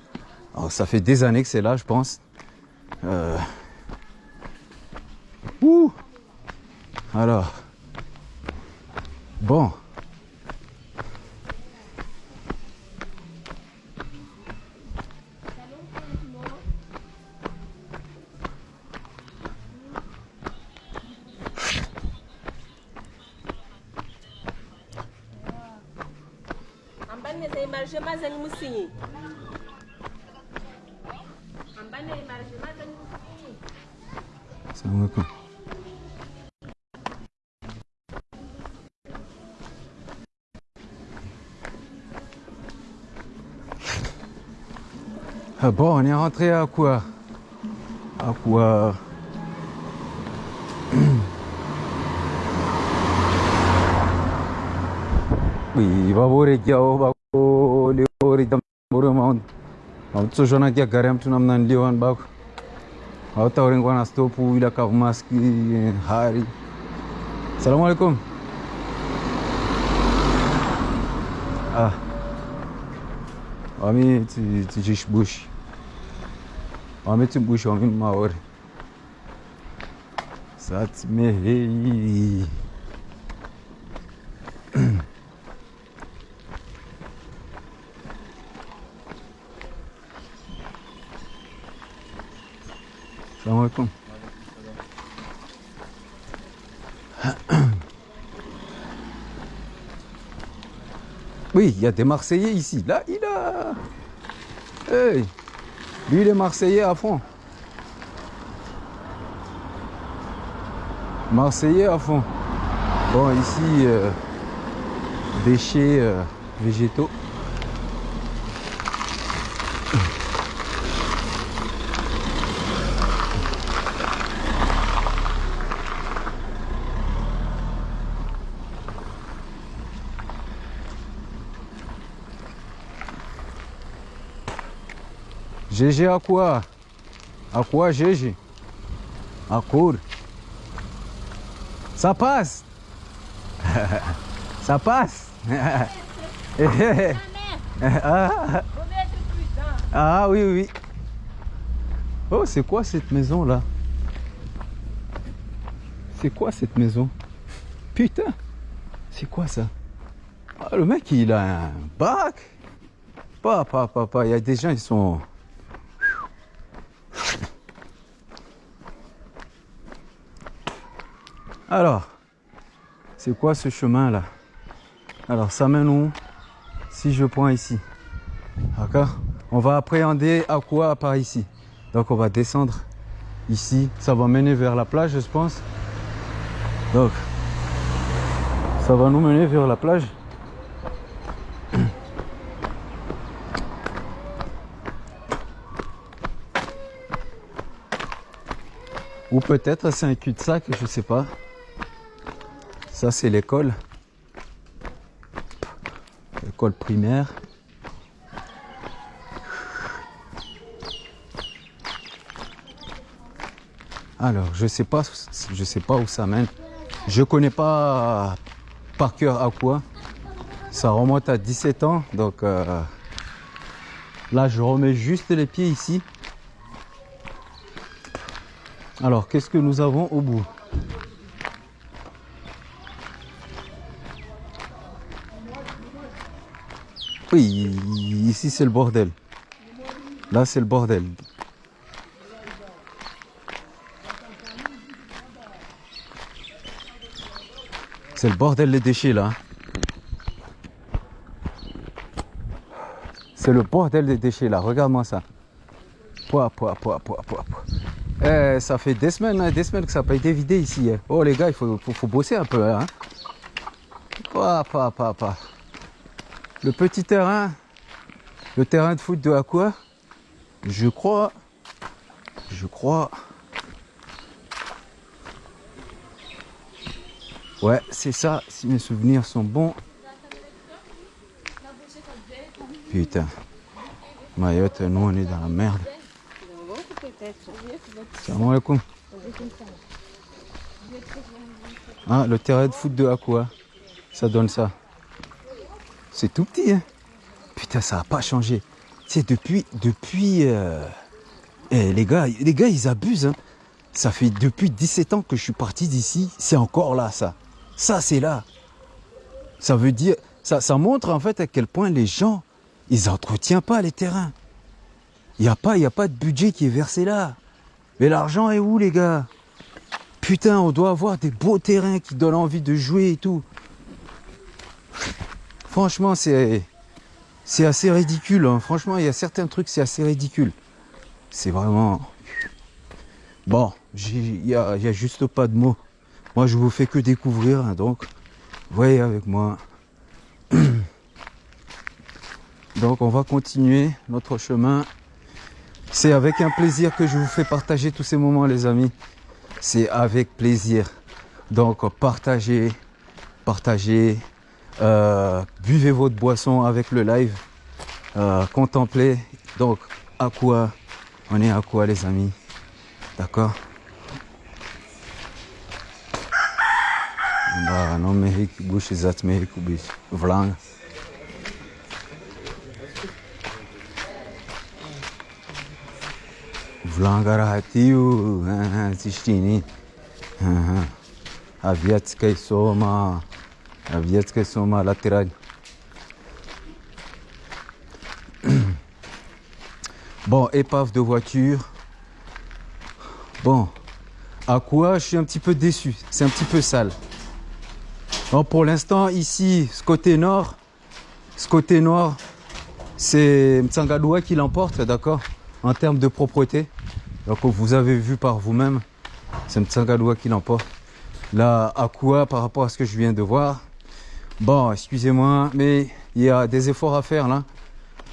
Alors ça fait des années que c'est là, je pense. Euh... Ouh. Alors, bon. Bon, on est rentré à quoi? À quoi? Oui, va voir les gars, va voir les gars, les gars, mtsozvona gari mtu namna niliwan bako hautaurengwa na stopu ila kavumaski hari salamu alaikum. Ah. Wami tijishbushi wami timbushi wami maori satmehei Salam alaikum. Oui, il y a des Marseillais ici. Là, il a. Hey, lui, il est Marseillais à fond. Marseillais à fond. Bon, ici, euh, déchets euh, végétaux. GG à quoi? À quoi GG À court. Ça passe. Ça passe. Ah, ah oui oui. Oh c'est quoi cette maison là C'est quoi cette maison? Putain. C'est quoi ça? Ah, Le mec il a un bac. Papa, papa, il y a des gens ils sont... Alors, c'est quoi ce chemin là Alors, ça mène où? Si je prends ici. D'accord? On va appréhender à quoi par ici. Donc, on va descendre ici. Ça va mener vers la plage, je pense. Donc, ça va nous mener vers la plage. Ou peut-être c'est un cul-de-sac, je sais pas. Ça, c'est l'école. L'école primaire. Alors, je sais pas, je sais pas où ça mène. Je connais pas par cœur à quoi. Ça remonte à 17 ans, donc euh, là, je remets juste les pieds ici. Alors, qu'est-ce que nous avons au bout? Oui, ici c'est le bordel. Là, c'est le bordel. C'est le bordel les déchets là. C'est le bordel des déchets là. Regarde-moi ça. Eh, ça fait des semaines, hein, des semaines que ça n'a pas été vidé ici. hein. Oh les gars, il faut, faut, bosser un peu. Hein. Le petit terrain, le terrain de foot de Aqua, je crois, je crois. Ouais, c'est ça, si mes souvenirs sont bons. Putain. Mayotte, nous on est dans la merde. Salam alaikum. Ah, le terrain de foot de Aqua, ça donne ça. C'est tout petit, hein. Putain, ça n'a pas changé. C'est depuis, depuis, euh, eh, les gars, les gars, ils abusent, hein. Ça fait depuis 17 ans que je suis parti d'ici, c'est encore là, ça. Ça, c'est là. Ça veut dire, ça, ça montre en fait à quel point les gens, ils n'entretiennent pas les terrains. Il n'y a a pas de budget qui est versé là. Mais l'argent est où, les gars? Putain, on doit avoir des beaux terrains qui donnent envie de jouer et tout. Franchement, c'est assez ridicule. hein. Franchement, il y a certains trucs, c'est assez ridicule. C'est vraiment. Bon, il n'y a juste pas de mots. Moi, je vous fais que découvrir, hein, donc voyez avec moi. Donc, on va continuer notre chemin. C'est avec un plaisir que je vous fais partager tous ces moments, les amis. C'est avec plaisir. Donc, partagez, partagez, euh, buvez votre boisson avec le live, euh, contemplez. Donc, à quoi? On est à quoi, les amis? D'accord? Bah, non, mais bush zat hik bush vlang. Vlangara hatiu, tishtini. Aviatskay soma, aviatskay soma latéral. Bon, épave de voiture. Bon, à quoi je suis un petit peu déçu. C'est un petit peu sale. Bon, pour l'instant, ici, ce côté nord, ce côté nord, c'est Mtsangadoua qui l'emporte, d'accord En termes de propreté. Donc, vous avez vu par vous-même, c'est Mtsangadoua qui l'emporte. Là, à quoi par rapport à ce que je viens de voir Bon, excusez-moi, mais il y a des efforts à faire là.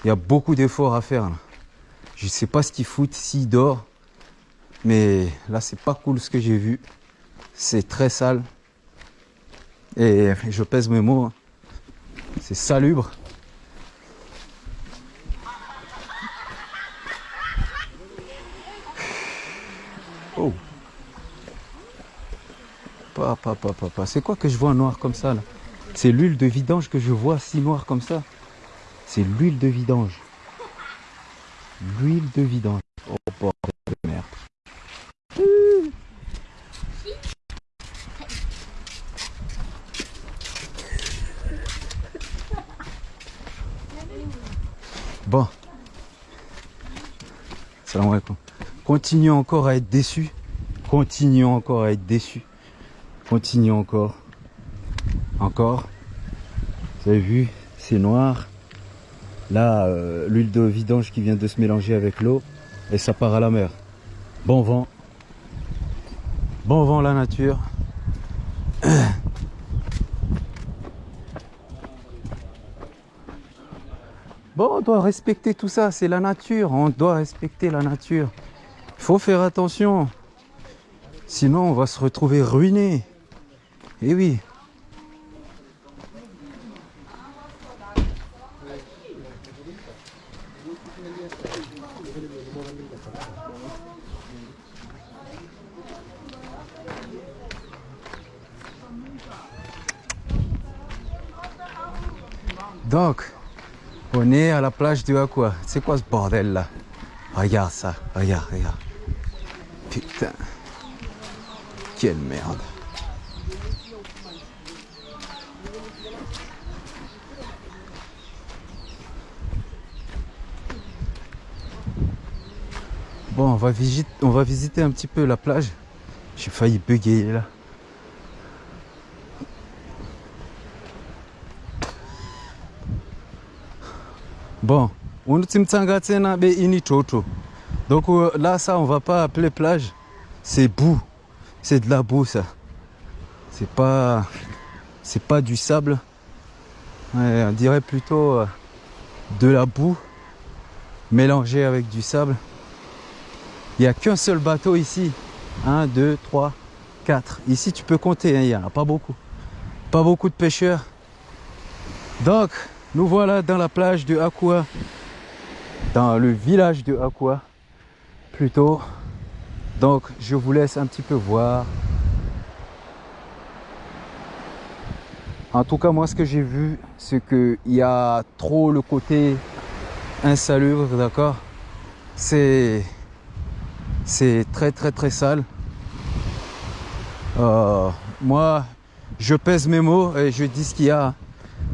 Il y a beaucoup d'efforts à faire là. Je sais pas ce qu'il fout, s'il dort. Mais là, c'est pas cool ce que j'ai vu. C'est très sale. Et je pèse mes mots. hein. C'est salubre. Oh. Pas, pas. C'est quoi que je vois noir comme ça là? C'est l'huile de vidange que je vois si noir comme ça. C'est l'huile de vidange. L'huile de vidange. Oh bordel de merde. Bon. Salam alaikum. Continuons encore à être déçus. Continuons encore à être déçus. Continuons encore. Encore. Vous avez vu, c'est noir. Là, euh, l'huile de vidange qui vient de se mélanger avec l'eau et ça part à la mer. Bon vent. Bon vent la nature. Bon, on doit respecter tout ça, c'est la nature, on doit respecter la nature. Il faut faire attention, sinon on va se retrouver ruiné. Eh oui. Donc, on est à la plage de Aqua. C'est quoi ce bordel là? Regarde ça, regarde, regarde. Putain. Quelle merde. Bon, on va, visiter, on va visiter un petit peu la plage. J'ai failli bugger là. Bon, be ini. Donc euh, là, ça, on va pas appeler plage. C'est boue. C'est de la boue, ça. C'est pas, pas du sable. On dirait plutôt euh, de la boue mélangée avec du sable. Il n'y a qu'un seul bateau ici. 1, 2, 3, 4. Ici, tu peux compter, hein, il n'y en a pas beaucoup. Pas beaucoup de pêcheurs. Donc, nous voilà dans la plage de Aqua. Dans le village de Aqua, plutôt. Donc, je vous laisse un petit peu voir. En tout cas, moi, ce que j'ai vu, c'est qu'il y a trop le côté insalubre, d'accord? C'est c'est très très très sale. Euh, moi, je pèse mes mots et je dis ce qu'il y a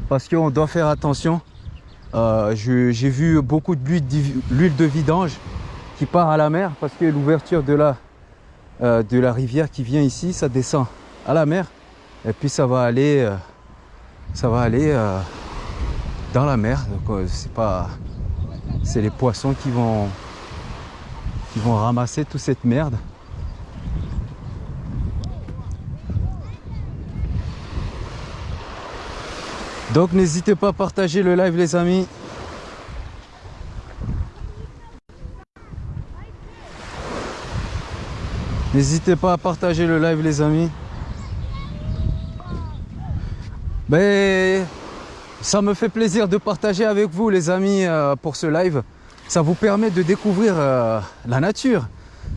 parce qu'on doit faire attention. Euh, J'ai vu beaucoup de l'huile de vidange qui part à la mer parce que l'ouverture de la, euh, de la rivière qui vient ici, ça descend à la mer et puis ça va aller, euh, ça va aller dans la mer. Donc c'est pas, c'est les poissons qui vont qui vont ramasser toute cette merde. Donc n'hésitez pas à partager le live les amis. N'hésitez pas à partager le live les amis. Ben, ça me fait plaisir de partager avec vous les amis euh, pour ce live ça vous permet de découvrir euh, la nature.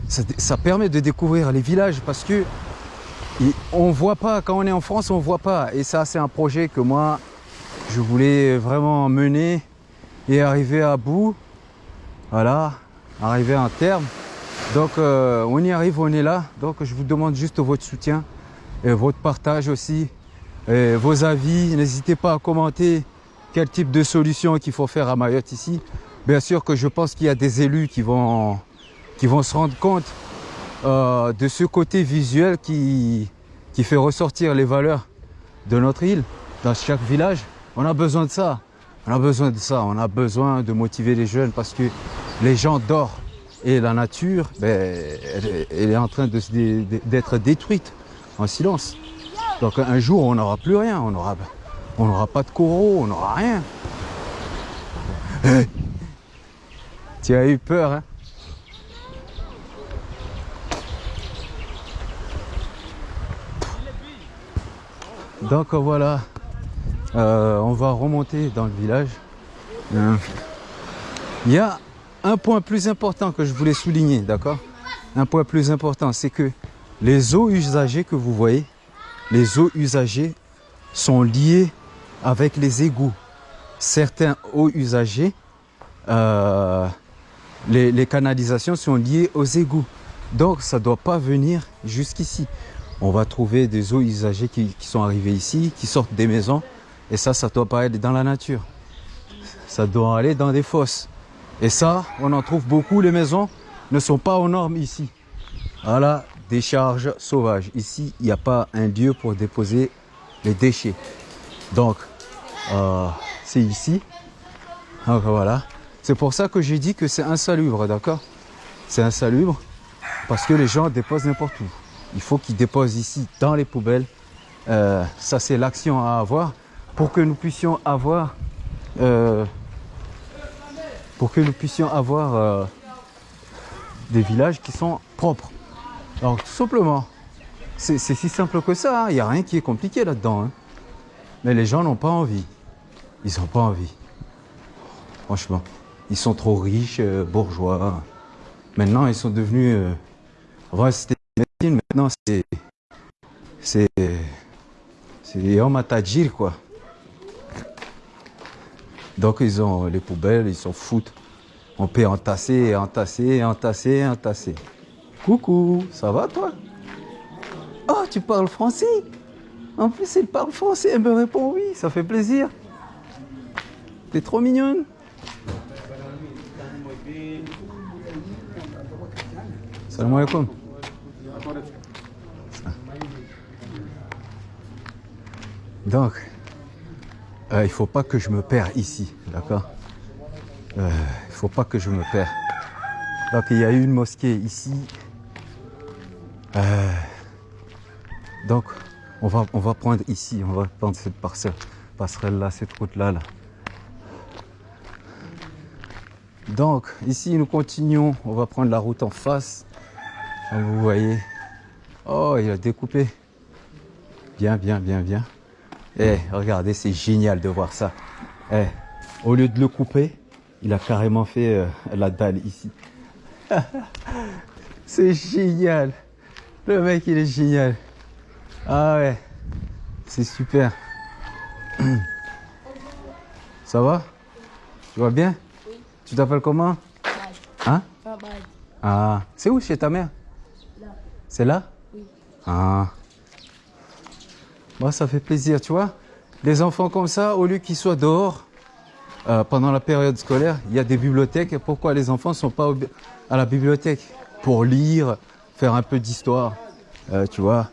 Ça, ça, permet de découvrir les villages parce que on voit pas, quand on est en France, on voit pas. Et ça, c'est un projet que moi, je voulais vraiment mener et arriver à bout. Voilà, arriver à un terme. Donc, euh, on y arrive, on est là. Donc, je vous demande juste votre soutien et votre partage aussi, et vos avis. N'hésitez pas à commenter quel type de solution qu'il faut faire à Mayotte ici. Bien sûr que je pense qu'il y a des élus qui vont, qui vont se rendre compte euh, de ce côté visuel qui, qui fait ressortir les valeurs de notre île dans chaque village. On a besoin de ça. On a besoin de ça. On a besoin de motiver les jeunes parce que les gens dorment et la nature, ben, elle, est en train d'être détruite en silence. Donc un jour, on n'aura plus rien. On n'aura on pas de coraux, on n'aura rien. Tu as eu peur, hein? Donc voilà, euh, on va remonter dans le village. Euh, il y a un point plus important que je voulais souligner, d'accord? Un point plus important, c'est que les eaux usagées que vous voyez, les eaux usagées sont liées avec les égouts. Certains eaux usagées euh, les, canalisations sont liées aux égouts. Donc ça ne doit pas venir jusqu'ici. On va trouver des eaux usagées qui, sont arrivées ici, qui sortent des maisons. Et ça, ça ne doit pas aller dans la nature. Ça doit aller dans des fosses. Et ça, on en trouve beaucoup. Les maisons ne sont pas aux normes ici. Voilà, décharge sauvage. Ici, il n'y a pas un lieu pour déposer les déchets. Donc, euh, c'est ici. Donc voilà. C'est pour ça que j'ai dit que c'est insalubre, d'accord? C'est insalubre parce que les gens déposent n'importe où. Il faut qu'ils déposent ici dans les poubelles. Euh, ça, c'est l'action à avoir pour que nous puissions avoir, euh, euh, des villages qui sont propres. Alors, tout simplement, c'est si simple que ça. Il hein. n'y a rien qui est compliqué là-dedans. Hein. Mais les gens n'ont pas envie. Ils n'ont pas envie. Franchement. Ils sont trop riches, euh, bourgeois. Maintenant, ils sont devenus. Avant, c'était médecine, maintenant, c'est. C'est. C'est homme à tajir, quoi. Donc ils ont les poubelles, ils s'en foutent. On peut entasser, entasser, entasser, entasser. Coucou, ça va toi? Oh, tu parles français? En plus, il parle français. Elle me répond oui, ça fait plaisir. T'es trop mignonne. Salam alaikum. Donc, euh, il faut pas que je me perds ici, d'accord euh, Il faut pas que je me perds. Donc, il y a une mosquée ici. Euh, donc, on va, prendre ici, on va prendre cette parcelle, passerelle là, cette route là, là. Donc, ici, nous continuons. On va prendre la route en face. Vous voyez. Oh, il a découpé. Bien, bien, bien, bien. Eh, regardez, c'est génial de voir ça. Eh, au lieu de le couper, il a carrément fait euh, la dalle ici. c'est génial. Le mec, il est génial. Ah ouais, c'est super. Ça va? Tu vas bien? Tu t'appelles comment? Hein? Ah, c'est où chez ta mère? C'est là? Ah. Moi, ça fait plaisir, tu vois. Les enfants comme ça, au lieu qu'ils soient dehors euh, pendant la période scolaire, il y a des bibliothèques. Pourquoi les enfants ne sont pas à la bibliothèque? Pour lire, faire un peu d'histoire. Euh, tu vois,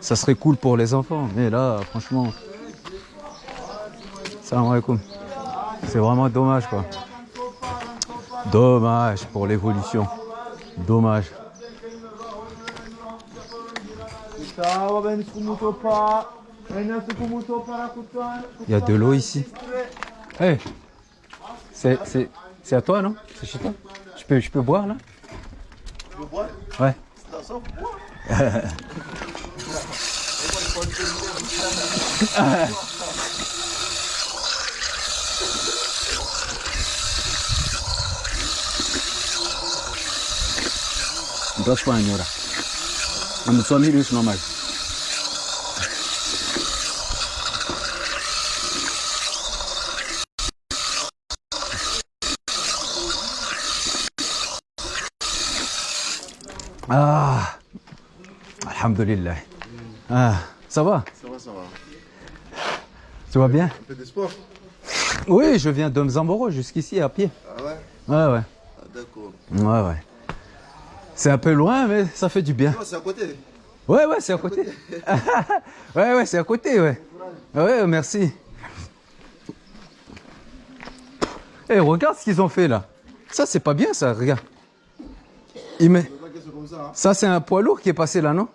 ça serait cool pour les enfants. Mais là, franchement, salam alaikum. C'est vraiment dommage, quoi. Dommage pour l'évolution. Dommage. Il y a de l'eau ici. Hey, c'est, c'est, c'est à toi, non C'est chez toi je peux, je peux boire, là. Tu veux boire Ouais. C'est ça, boire. Ndoswanyura. Amutswamiri usinomali. Ah, Alhamdulillah. Ah, ça va? Ça va, ça va. Tu vas bien? Un peu de sport? Oui, je viens de Mzamboro jusqu'ici à pied. Ah ouais? Ouais, ouais. Ah, D'accord. Ouais, ouais. C'est un peu loin, mais ça fait du bien. Non, c'est à côté. Ouais, ouais, c'est à côté. ouais, ouais, c'est à côté, ouais. Ouais, merci. Eh, regarde ce qu'ils ont fait là. Ça, c'est pas bien, ça, regarde. Il met... Ça. C'est un poids lourd qui est passé là, non?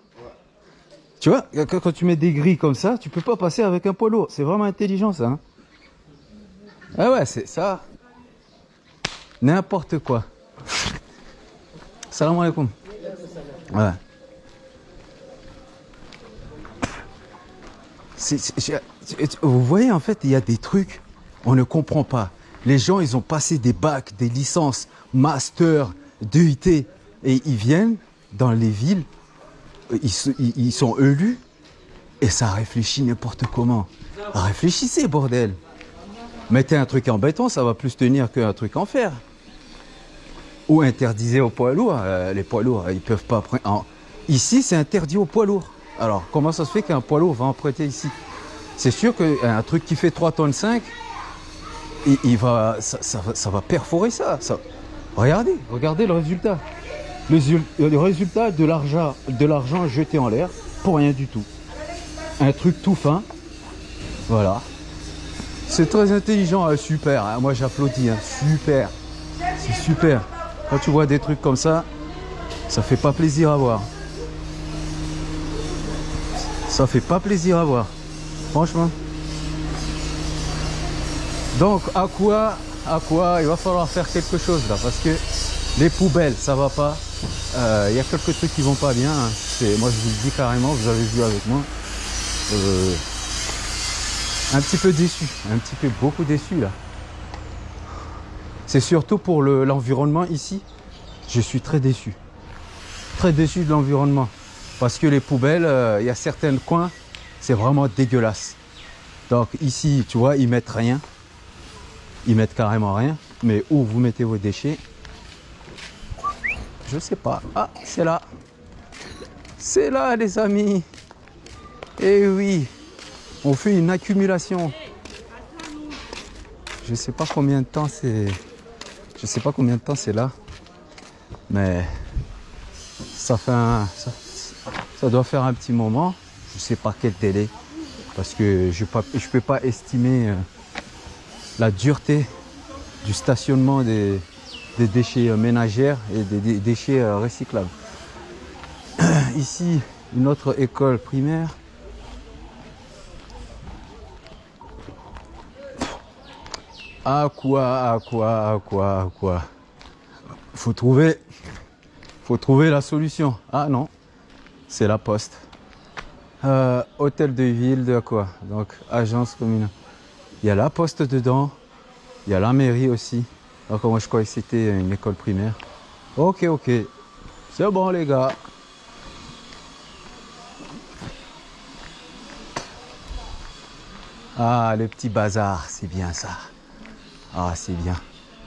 Tu vois, quand quand tu mets des grilles comme ça, tu peux pas passer avec un poids lourd. C'est vraiment intelligent, ça. hein. ah ouais, c'est ça. N'importe quoi. Salam alaikum. Vous voyez, en fait, il y a des trucs, on ne comprend pas. Les gens, ils ont passé des bacs, des licences, master, DUT, et ils viennent dans les villes, ils- ils sont élus, et ça réfléchit n'importe comment. Réfléchissez, bordel. Mettez un truc en béton, ça va plus tenir qu'un truc en fer. Ou interdisez aux poids lourds. Euh, les poids lourds, ils peuvent pas prendre. en- Ici, c'est interdit aux poids lourds. Alors, comment ça se fait qu'un poids lourd va emprunter ici? C'est sûr qu'un truc qui fait 3 tonnes 5, il, va, ça, va, perforer ça. Regardez, regardez le résultat. Le, résultat de l'argent, de l'argent jeté en l'air pour rien du tout. Un truc tout fin. Voilà. C'est très intelligent, hein, super. hein. Moi j'applaudis, hein, super. C'est super. Quand tu vois des trucs comme ça, ça fait pas plaisir à voir. Ça fait pas plaisir à voir. Franchement. Donc à quoi, à quoi il va falloir faire quelque chose là? Parce que les poubelles ça va pas. Euh, Il y a quelques trucs qui vont pas bien. hein. Moi je vous le dis carrément, vous avez vu avec moi. Euh, un petit peu déçu, un petit peu beaucoup déçu là. C'est surtout pour le- l'environnement ici. Je suis très déçu. Très déçu de l'environnement. Parce que les poubelles, euh, il y a certains coins, c'est vraiment dégueulasse. Donc ici, tu vois, ils mettent rien. ils mettent carrément rien. Mais où vous mettez vos déchets? Je sais pas. Ah, c'est là. C'est là, les amis. Eh oui, on fait une accumulation. Je sais pas combien de temps c'est. Je sais pas combien de temps c'est là. Mais ça fait. Ça, doit faire un petit moment. Je sais pas quel délai. Parce que je ne peux pas estimer euh, la dureté du stationnement des, des déchets euh, ménagères et des, des déchets euh, recyclables. Ici, une autre école primaire. À quoi, à quoi, à quoi, à quoi Faut trouver, faut trouver la solution. Ah non, c'est la poste. Euh, hôtel de ville de quoi Donc agence communale. Il y a la poste dedans. Il y a la mairie aussi. Donc moi je croyais que c'était une école primaire. Ok, ok. C'est bon les gars. Ah, le petit bazar, c'est bien ça. Ah, c'est bien.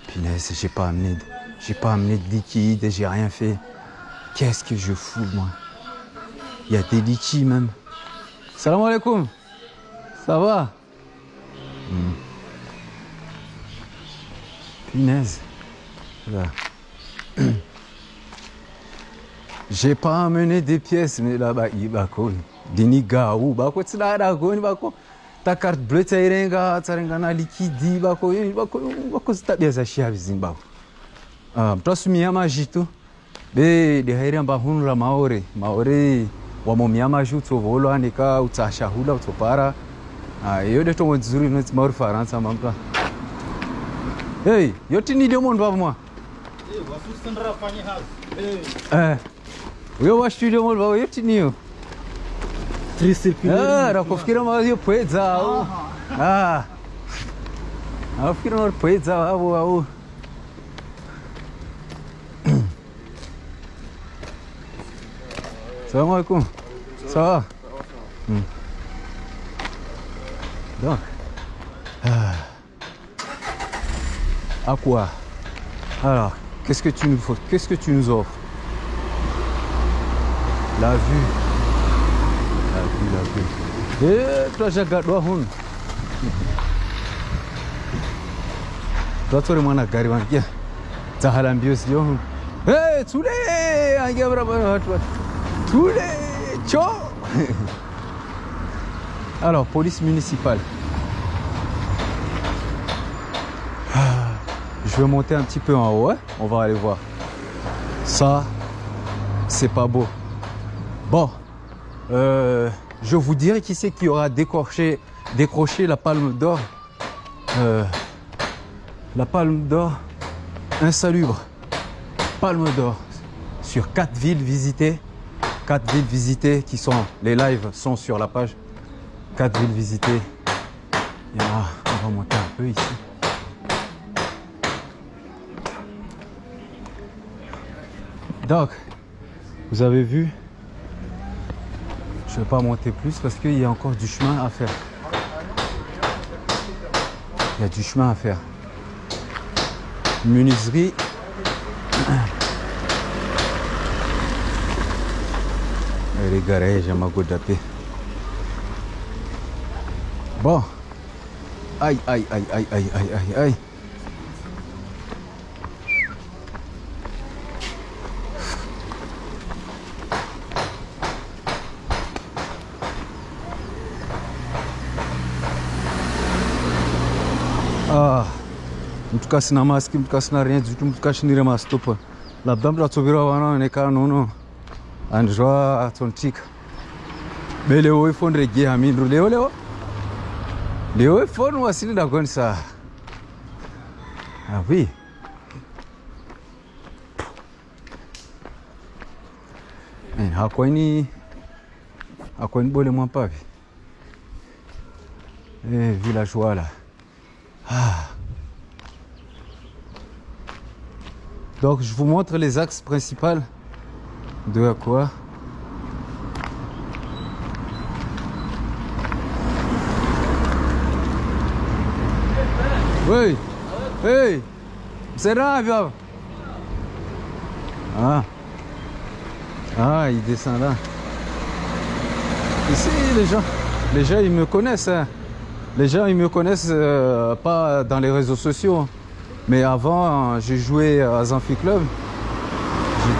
Punaise, j'ai pas amené, de- j'ai pas amené de liquide, j'ai rien fait. Qu'est-ce que je fous, moi? Il y a des litchis même. Salam alaikum. Ça va? Hmm. J'ai pas amené des pièces, mais là-bas, il va Dini gaou, bah quoi, tu l'as là, quoi, bah quoi. Ta carte bleue, tu as rien, tu as rien, na liquide, bah quoi, bah quoi, bah quoi, c'est ta bien ça, chia, vizinho, bah. Ah, toi, tu m'y as magi, tu. Be, de hairia mba hunu la maore, maore, wa mo miyama ju to volo anika utsasha hula utopara. Ah, yo de to mo zuri no maore faransa mampa. Hey, yo tini de mon moi. Eh. Yo wa studio mo ba yo tini yo. Ah, nakufikira ma yo pweza au. Ah. Nakufikira ma pweza au au. Salam alaikum. Ça va Hmm. Donc. À quoi Alors, qu'est-ce que tu nous faut Qu'est-ce que tu nous offres? La vue. La vue, la vue. Eh, toi, j'ai gardé hun. Eh, les tchao Alors, police municipale. Ah, Je vais monter un petit peu en haut, hein. on va aller voir. Ça, c'est pas beau. Bon, euh, je vous dirai qui c'est qui aura décroché, décroché la palme d'or. Euh, la palme d'or insalubre. Palme d'or sur quatre villes visitées quatre villes visitées qui sont, les lives sont sur la page. Quatre villes visitées. A, on va monter un peu ici. Donc, vous avez vu, je ne vais pas monter plus parce qu'il y a encore du chemin à faire. Il y a du chemin à faire. Menuiserie. les garages à Magodapé. Bon. Aïe, aïe, aïe, aïe, aïe, aïe, aïe, aïe. Ah, mtu kasina maski, mtu kasina rien du tout, mtu kashinire mastopa. Labda mtu atsovera vana onekana nono andizva atsontika be leo ifoni rege hamindru leo. Leo leo ifoni wasini ndakonisa awi hakwaini hakwaini bole mwampavi eh, villageois là ah. Donc je vous montre les axes principaux de quoi Oui. Hey, c'est là, viens. Ah. Ah, il descend là. Ici, les gens, les gens, ils me connaissent. hein. Les gens, ils me connaissent euh, pas dans les réseaux sociaux. Mais avant, euh, j'ai joué à Zanfi Club.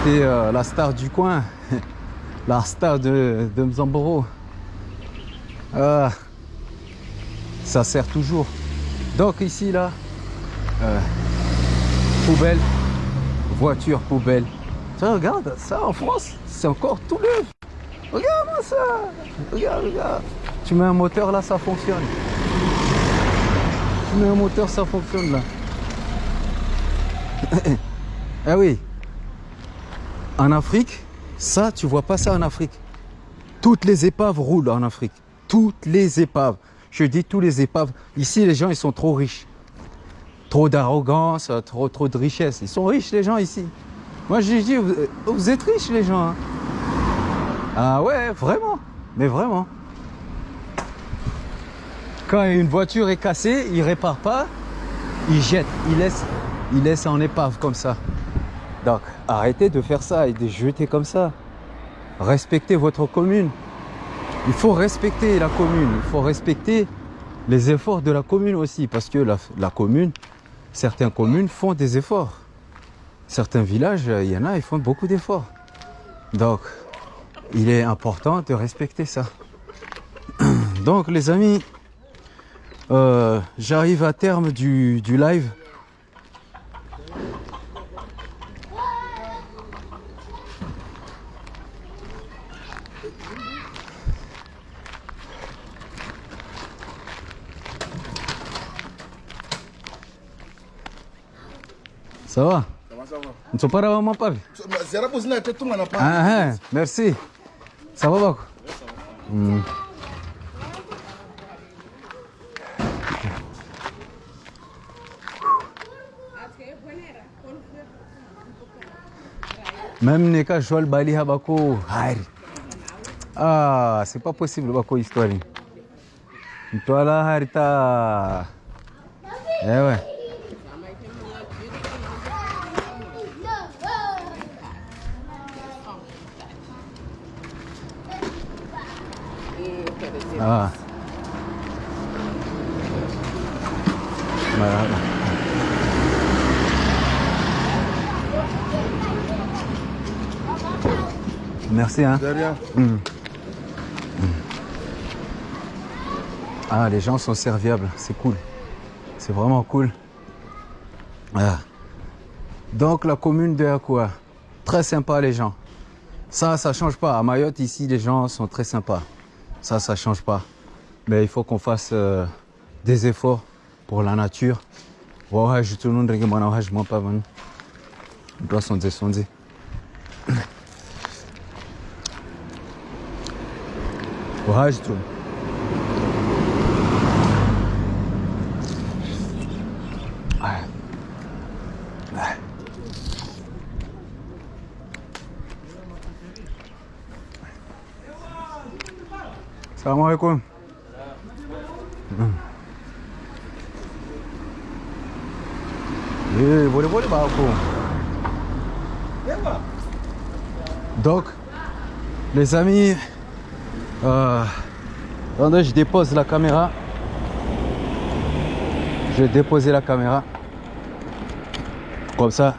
J'étais euh, la star du coin. la star de, de Mzamboro. Ça sert toujours. Donc ici, là, euh, poubelle, voiture, poubelle. Regarde, ça en France, c'est encore tout neuf. Regarde-moi ça. Regarde, regarde. Tu mets un moteur là, ça fonctionne. Tu mets un moteur, ça fonctionne là. Ah oui. En Afrique, ça, tu vois pas ça en Afrique. Toutes les épaves roulent en Afrique. Toutes les épaves. Je dis tous les épaves. Ici, les gens, ils sont trop riches. Trop d'arrogance, trop, trop de richesse. Ils sont riches, les gens, ici. Moi, je dis, vous, êtes riches, les gens. hein. Ah ouais, vraiment. Mais vraiment. Quand une voiture est cassée, il répare pas, il jette, il laisse, il laisse en épave comme ça. Donc, arrêtez de faire ça et de jeter comme ça. Respectez votre commune. Il faut respecter la commune. Il faut respecter les efforts de la commune aussi. Parce que la, commune, certaines communes font des efforts. Certains villages, il y en a, ils font beaucoup d'efforts. Donc, il est important de respecter ça. Donc, les amis, euh, j'arrive à terme du live. Ça va Comment ça va Ne sont pas là, maman, pas Zera buzina te tunga na pa. Ah, ah, merci. Ça va, Bako? Hmm. Même Neka Joel Bali Habako, Hari. Ah, c'est pas possible, Bako, histoire. Toi Harita. Eh ouais. Ah. Voilà. Merci hein. De rien. Ah, les gens sont serviables, c'est cool. C'est vraiment cool. Ah. Donc la commune de Akua, très sympa les gens. Ça, ça change pas. À Mayotte, ici, les gens sont très sympas. Ça, ça change pas. Mais il faut qu'on fasse euh, des efforts pour la nature. Wahaj, tout le monde regarde, moi, wahaj, moi, pas, man. On doit sonder, sonder. Wahaj, tout. Ah. Ah. Salam alaikum. Eh, boleh boleh bawa aku. Donc, les amis, euh, attendez, je dépose la caméra. Je vais déposer la caméra. Comme ça.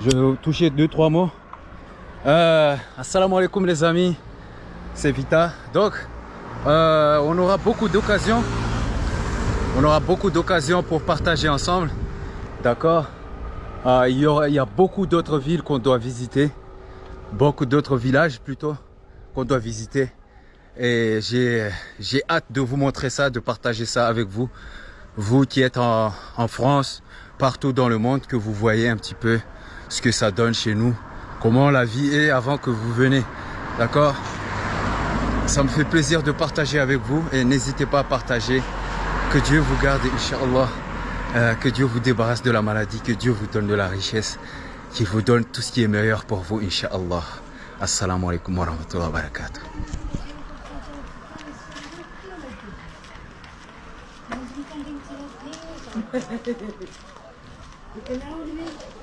Je vais toucher deux, trois mots. Euh, assalamu alaikum les amis, c'est Vita. Donc, euh, on aura beaucoup d'occasions. On aura beaucoup d'occasions pour partager ensemble. D'accord? Euh, il, y a beaucoup d'autres villes qu'on doit visiter. Beaucoup d'autres villages plutôt qu'on doit visiter. Et j'ai hâte de vous montrer ça, de partager ça avec vous. Vous qui êtes en France, partout dans le monde, que vous voyez un petit peu ce que ça donne chez nous. Comment la vie est avant que vous venez. D'accord? Ça me fait plaisir de partager avec vous et n'hésitez pas à partager. Que Dieu vous garde, Inch'Allah. Euh, que Dieu vous débarrasse de la maladie, que Dieu vous donne de la richesse, qu'il vous donne tout ce qui est meilleur pour vous, Inch'Allah. Assalamu alaikum wa rahmatullahi wa barakatuh.